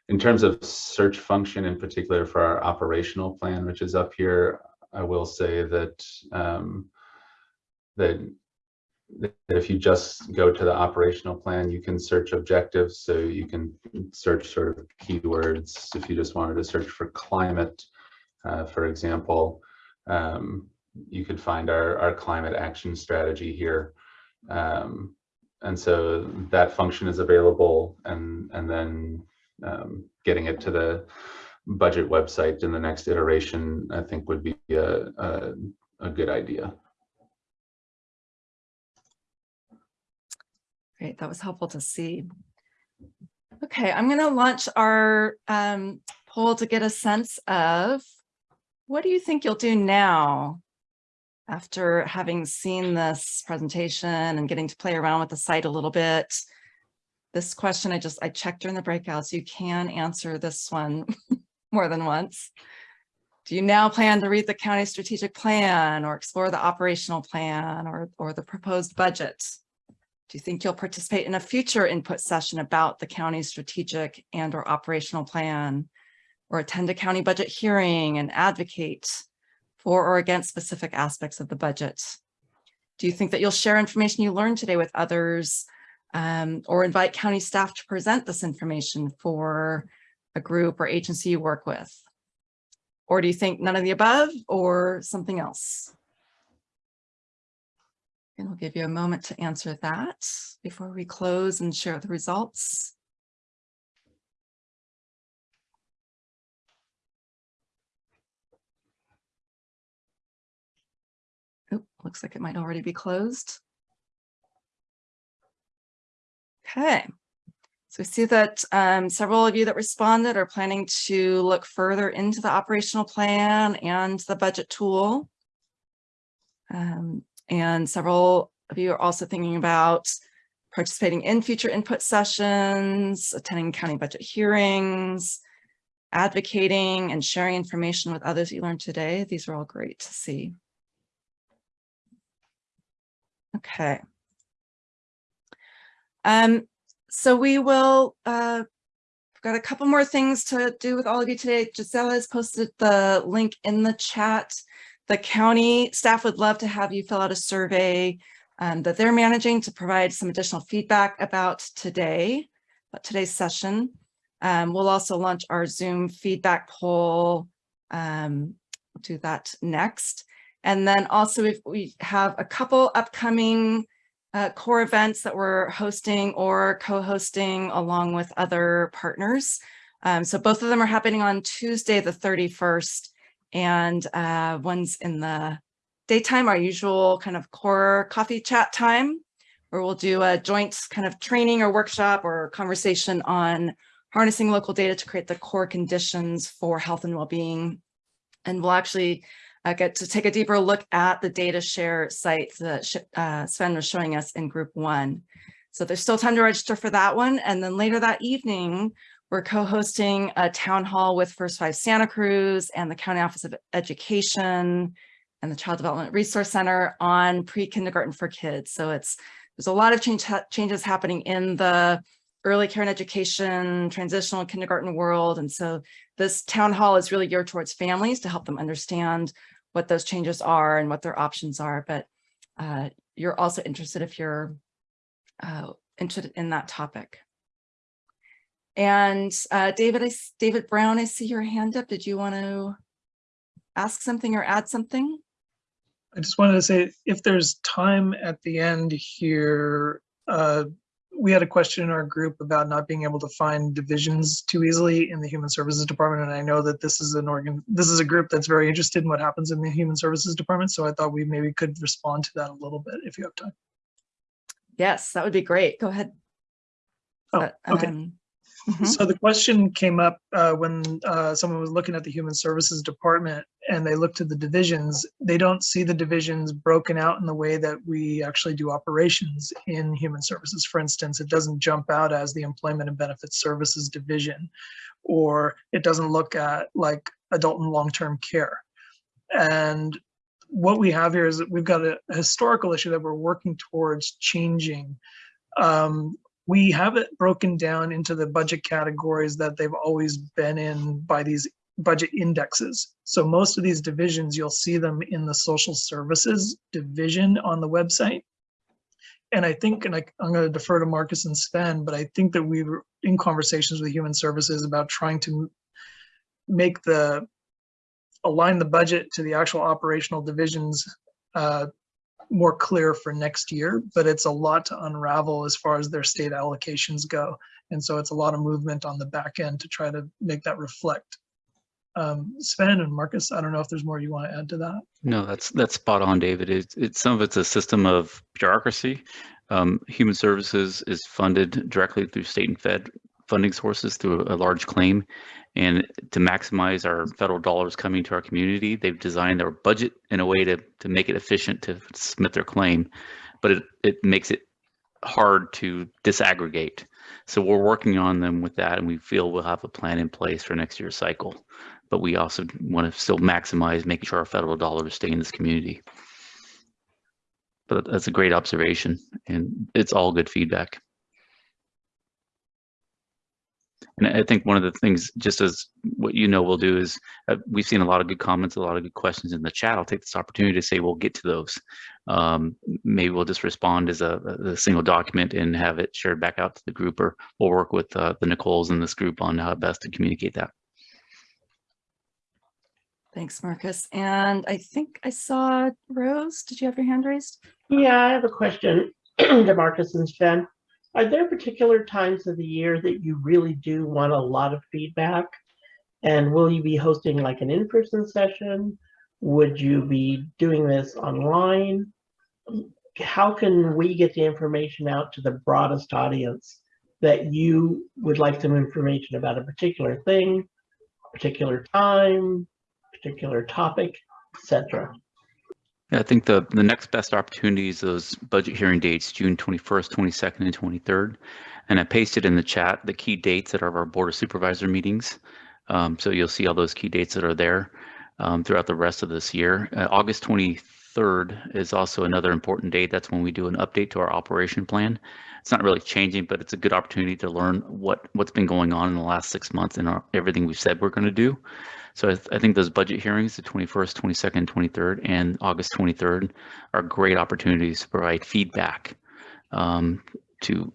Speaker 5: in terms of search function in particular for our operational plan, which is up here, I will say that um, that that if you just go to the operational plan, you can search objectives. So you can search sort of keywords. If you just wanted to search for climate, uh, for example, um, you could find our, our climate action strategy here. Um, and so that function is available and, and then um, getting it to the budget website in the next iteration, I think would be a, a, a good idea.
Speaker 2: Great, that was helpful to see. Okay, I'm going to launch our um, poll to get a sense of what do you think you'll do now after having seen this presentation and getting to play around with the site a little bit? This question I just, I checked during the breakouts. You can answer this one more than once. Do you now plan to read the county strategic plan or explore the operational plan or, or the proposed budget? Do you think you'll participate in a future input session about the county strategic and or operational plan? Or attend a county budget hearing and advocate for or against specific aspects of the budget? Do you think that you'll share information you learned today with others um, or invite county staff to present this information for a group or agency you work with? Or do you think none of the above or something else? And we'll give you a moment to answer that before we close and share the results. Oh, looks like it might already be closed. Okay. So we see that um, several of you that responded are planning to look further into the operational plan and the budget tool. Um, and several of you are also thinking about participating in future input sessions, attending county budget hearings, advocating and sharing information with others you learned today. These are all great to see. Okay. Um, so we will, uh, got a couple more things to do with all of you today. Gisela has posted the link in the chat. The county staff would love to have you fill out a survey um, that they're managing to provide some additional feedback about today, about today's session. Um, we'll also launch our Zoom feedback poll. Um, we'll do that next. And then also if we have a couple upcoming uh, core events that we're hosting or co-hosting along with other partners. Um, so both of them are happening on Tuesday, the 31st, and uh, one's in the daytime, our usual kind of core coffee chat time, where we'll do a joint kind of training or workshop or conversation on harnessing local data to create the core conditions for health and well-being. And we'll actually uh, get to take a deeper look at the data share sites that uh, Sven was showing us in group one. So there's still time to register for that one. And then later that evening, we're co-hosting a town hall with First Five Santa Cruz and the County Office of Education and the Child Development Resource Center on pre-kindergarten for kids. So it's there's a lot of change, changes happening in the early care and education, transitional kindergarten world. And so this town hall is really geared towards families to help them understand what those changes are and what their options are. But uh, you're also interested if you're uh, interested in that topic. And uh, David, I, David Brown, I see your hand up. Did you want to ask something or add something?
Speaker 14: I just wanted to say, if there's time at the end here, uh, we had a question in our group about not being able to find divisions too easily in the Human Services Department. And I know that this is an organ, this is a group that's very interested in what happens in the Human Services Department. So I thought we maybe could respond to that a little bit if you have time.
Speaker 2: Yes, that would be great. Go ahead.
Speaker 14: Oh,
Speaker 2: But,
Speaker 14: okay.
Speaker 2: um, mhm.
Speaker 14: So the question came up uh, when uh, someone was looking at the Human Services Department and they looked at the divisions. They don't see the divisions broken out in the way that we actually do operations in Human Services. For instance, it doesn't jump out as the Employment and Benefits Services Division, or it doesn't look at like adult and long-term care. And what we have here is that we've got a historical issue that we're working towards changing. Um, we have it broken down into the budget categories that they've always been in by these budget indexes. So most of these divisions, you'll see them in the social services division on the website. And I think, and I, I'm going to defer to Marcus and Sven, but I think that we were in conversations with human services about trying to make the align the budget to the actual operational divisions uh, more clear for next year, but it's a lot to unravel as far as their state allocations go. And so it's a lot of movement on the back end to try to make that reflect. Um, Sven and Marcus, I don't know if there's more you want to add to that.
Speaker 6: No, that's that's spot on, David. It's, it's some of it's a system of bureaucracy. Um, human services is funded directly through state and fed funding sources through a large claim. And to maximize our federal dollars coming to our community, they've designed their budget in a way to, to make it efficient to submit their claim, but it, it makes it hard to disaggregate. So we're working on them with that and we feel we'll have a plan in place for next year's cycle but we also want to still maximize making sure our federal dollars stay in this community. But that's a great observation and it's all good feedback. And I think one of the things, just as what you know we'll do is, uh, we've seen a lot of good comments, a lot of good questions in the chat. I'll take this opportunity to say we'll get to those. Um, maybe we'll just respond as a, a single document and have it shared back out to the group, or we'll work with uh, the Nicoles in this group on how best to communicate that.
Speaker 2: Thanks, Marcus. And I think I saw Rose. Did you have your hand raised?
Speaker 4: Yeah, I have a question to Marcus and Sven. Are there particular times of the year that you really do want a lot of feedback? And will you be hosting like an in-person session? Would you be doing this online? How can we get the information out to the broadest audience that you would like some information about a particular thing, particular time, particular topic, etc.?
Speaker 6: Yeah, I think the, the next best opportunity is those budget hearing dates, June 21st, 22nd, and 23rd. And I pasted in the chat the key dates that are our Board of Supervisor meetings. Um, so you'll see all those key dates that are there um, throughout the rest of this year. Uh, August 23rd is also another important date. That's when we do an update to our operation plan. It's not really changing, but it's a good opportunity to learn what, what's been going on in the last six months and our, everything we've said we're going to do. So I, th I, think those budget hearings, the 21st, 22nd, 23rd, and August 23rd are great opportunities to provide feedback um, to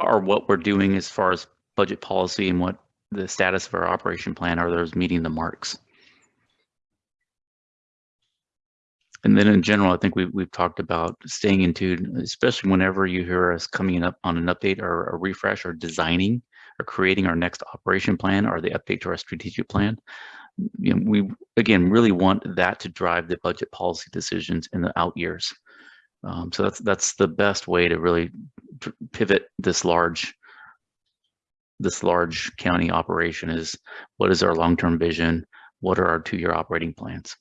Speaker 6: are what we're doing as far as budget policy and what the status of our operation plan are those meeting the marks. And then in general, I think we've, we've talked about staying in tune, especially whenever you hear us coming up on an update or a refresh or designing or creating our next operation plan or the update to our strategic plan. You know, we, again, really want that to drive the budget policy decisions in the out years. Um, so that's that's the best way to really pivot this large this large county operation is what is our long-term vision? What are our two-year operating plans?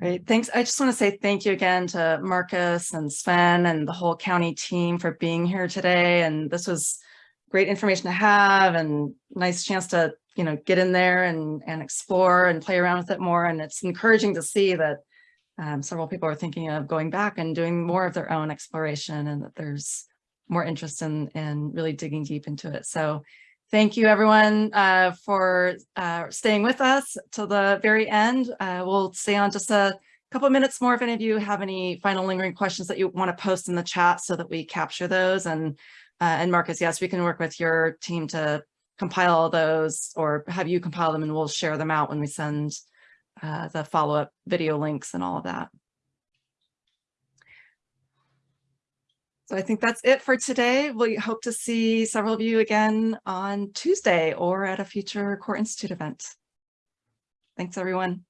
Speaker 2: Great, thanks. I just want to say thank you again to Marcus and Sven and the whole county team for being here today. And this was great information to have and nice chance to, you know, get in there and, and explore and play around with it more. And it's encouraging to see that um, several people are thinking of going back and doing more of their own exploration and that there's more interest in, in really digging deep into it. So Thank you, everyone, uh, for uh, staying with us till the very end. Uh, we'll stay on just a couple minutes more if any of you have any final lingering questions that you want to post in the chat so that we capture those. And, uh, and Marcus, yes, we can work with your team to compile those or have you compile them and we'll share them out when we send uh, the follow-up video links and all of that. So I think that's it for today. We hope to see several of you again on Tuesday or at a future Core Institute event. Thanks, everyone.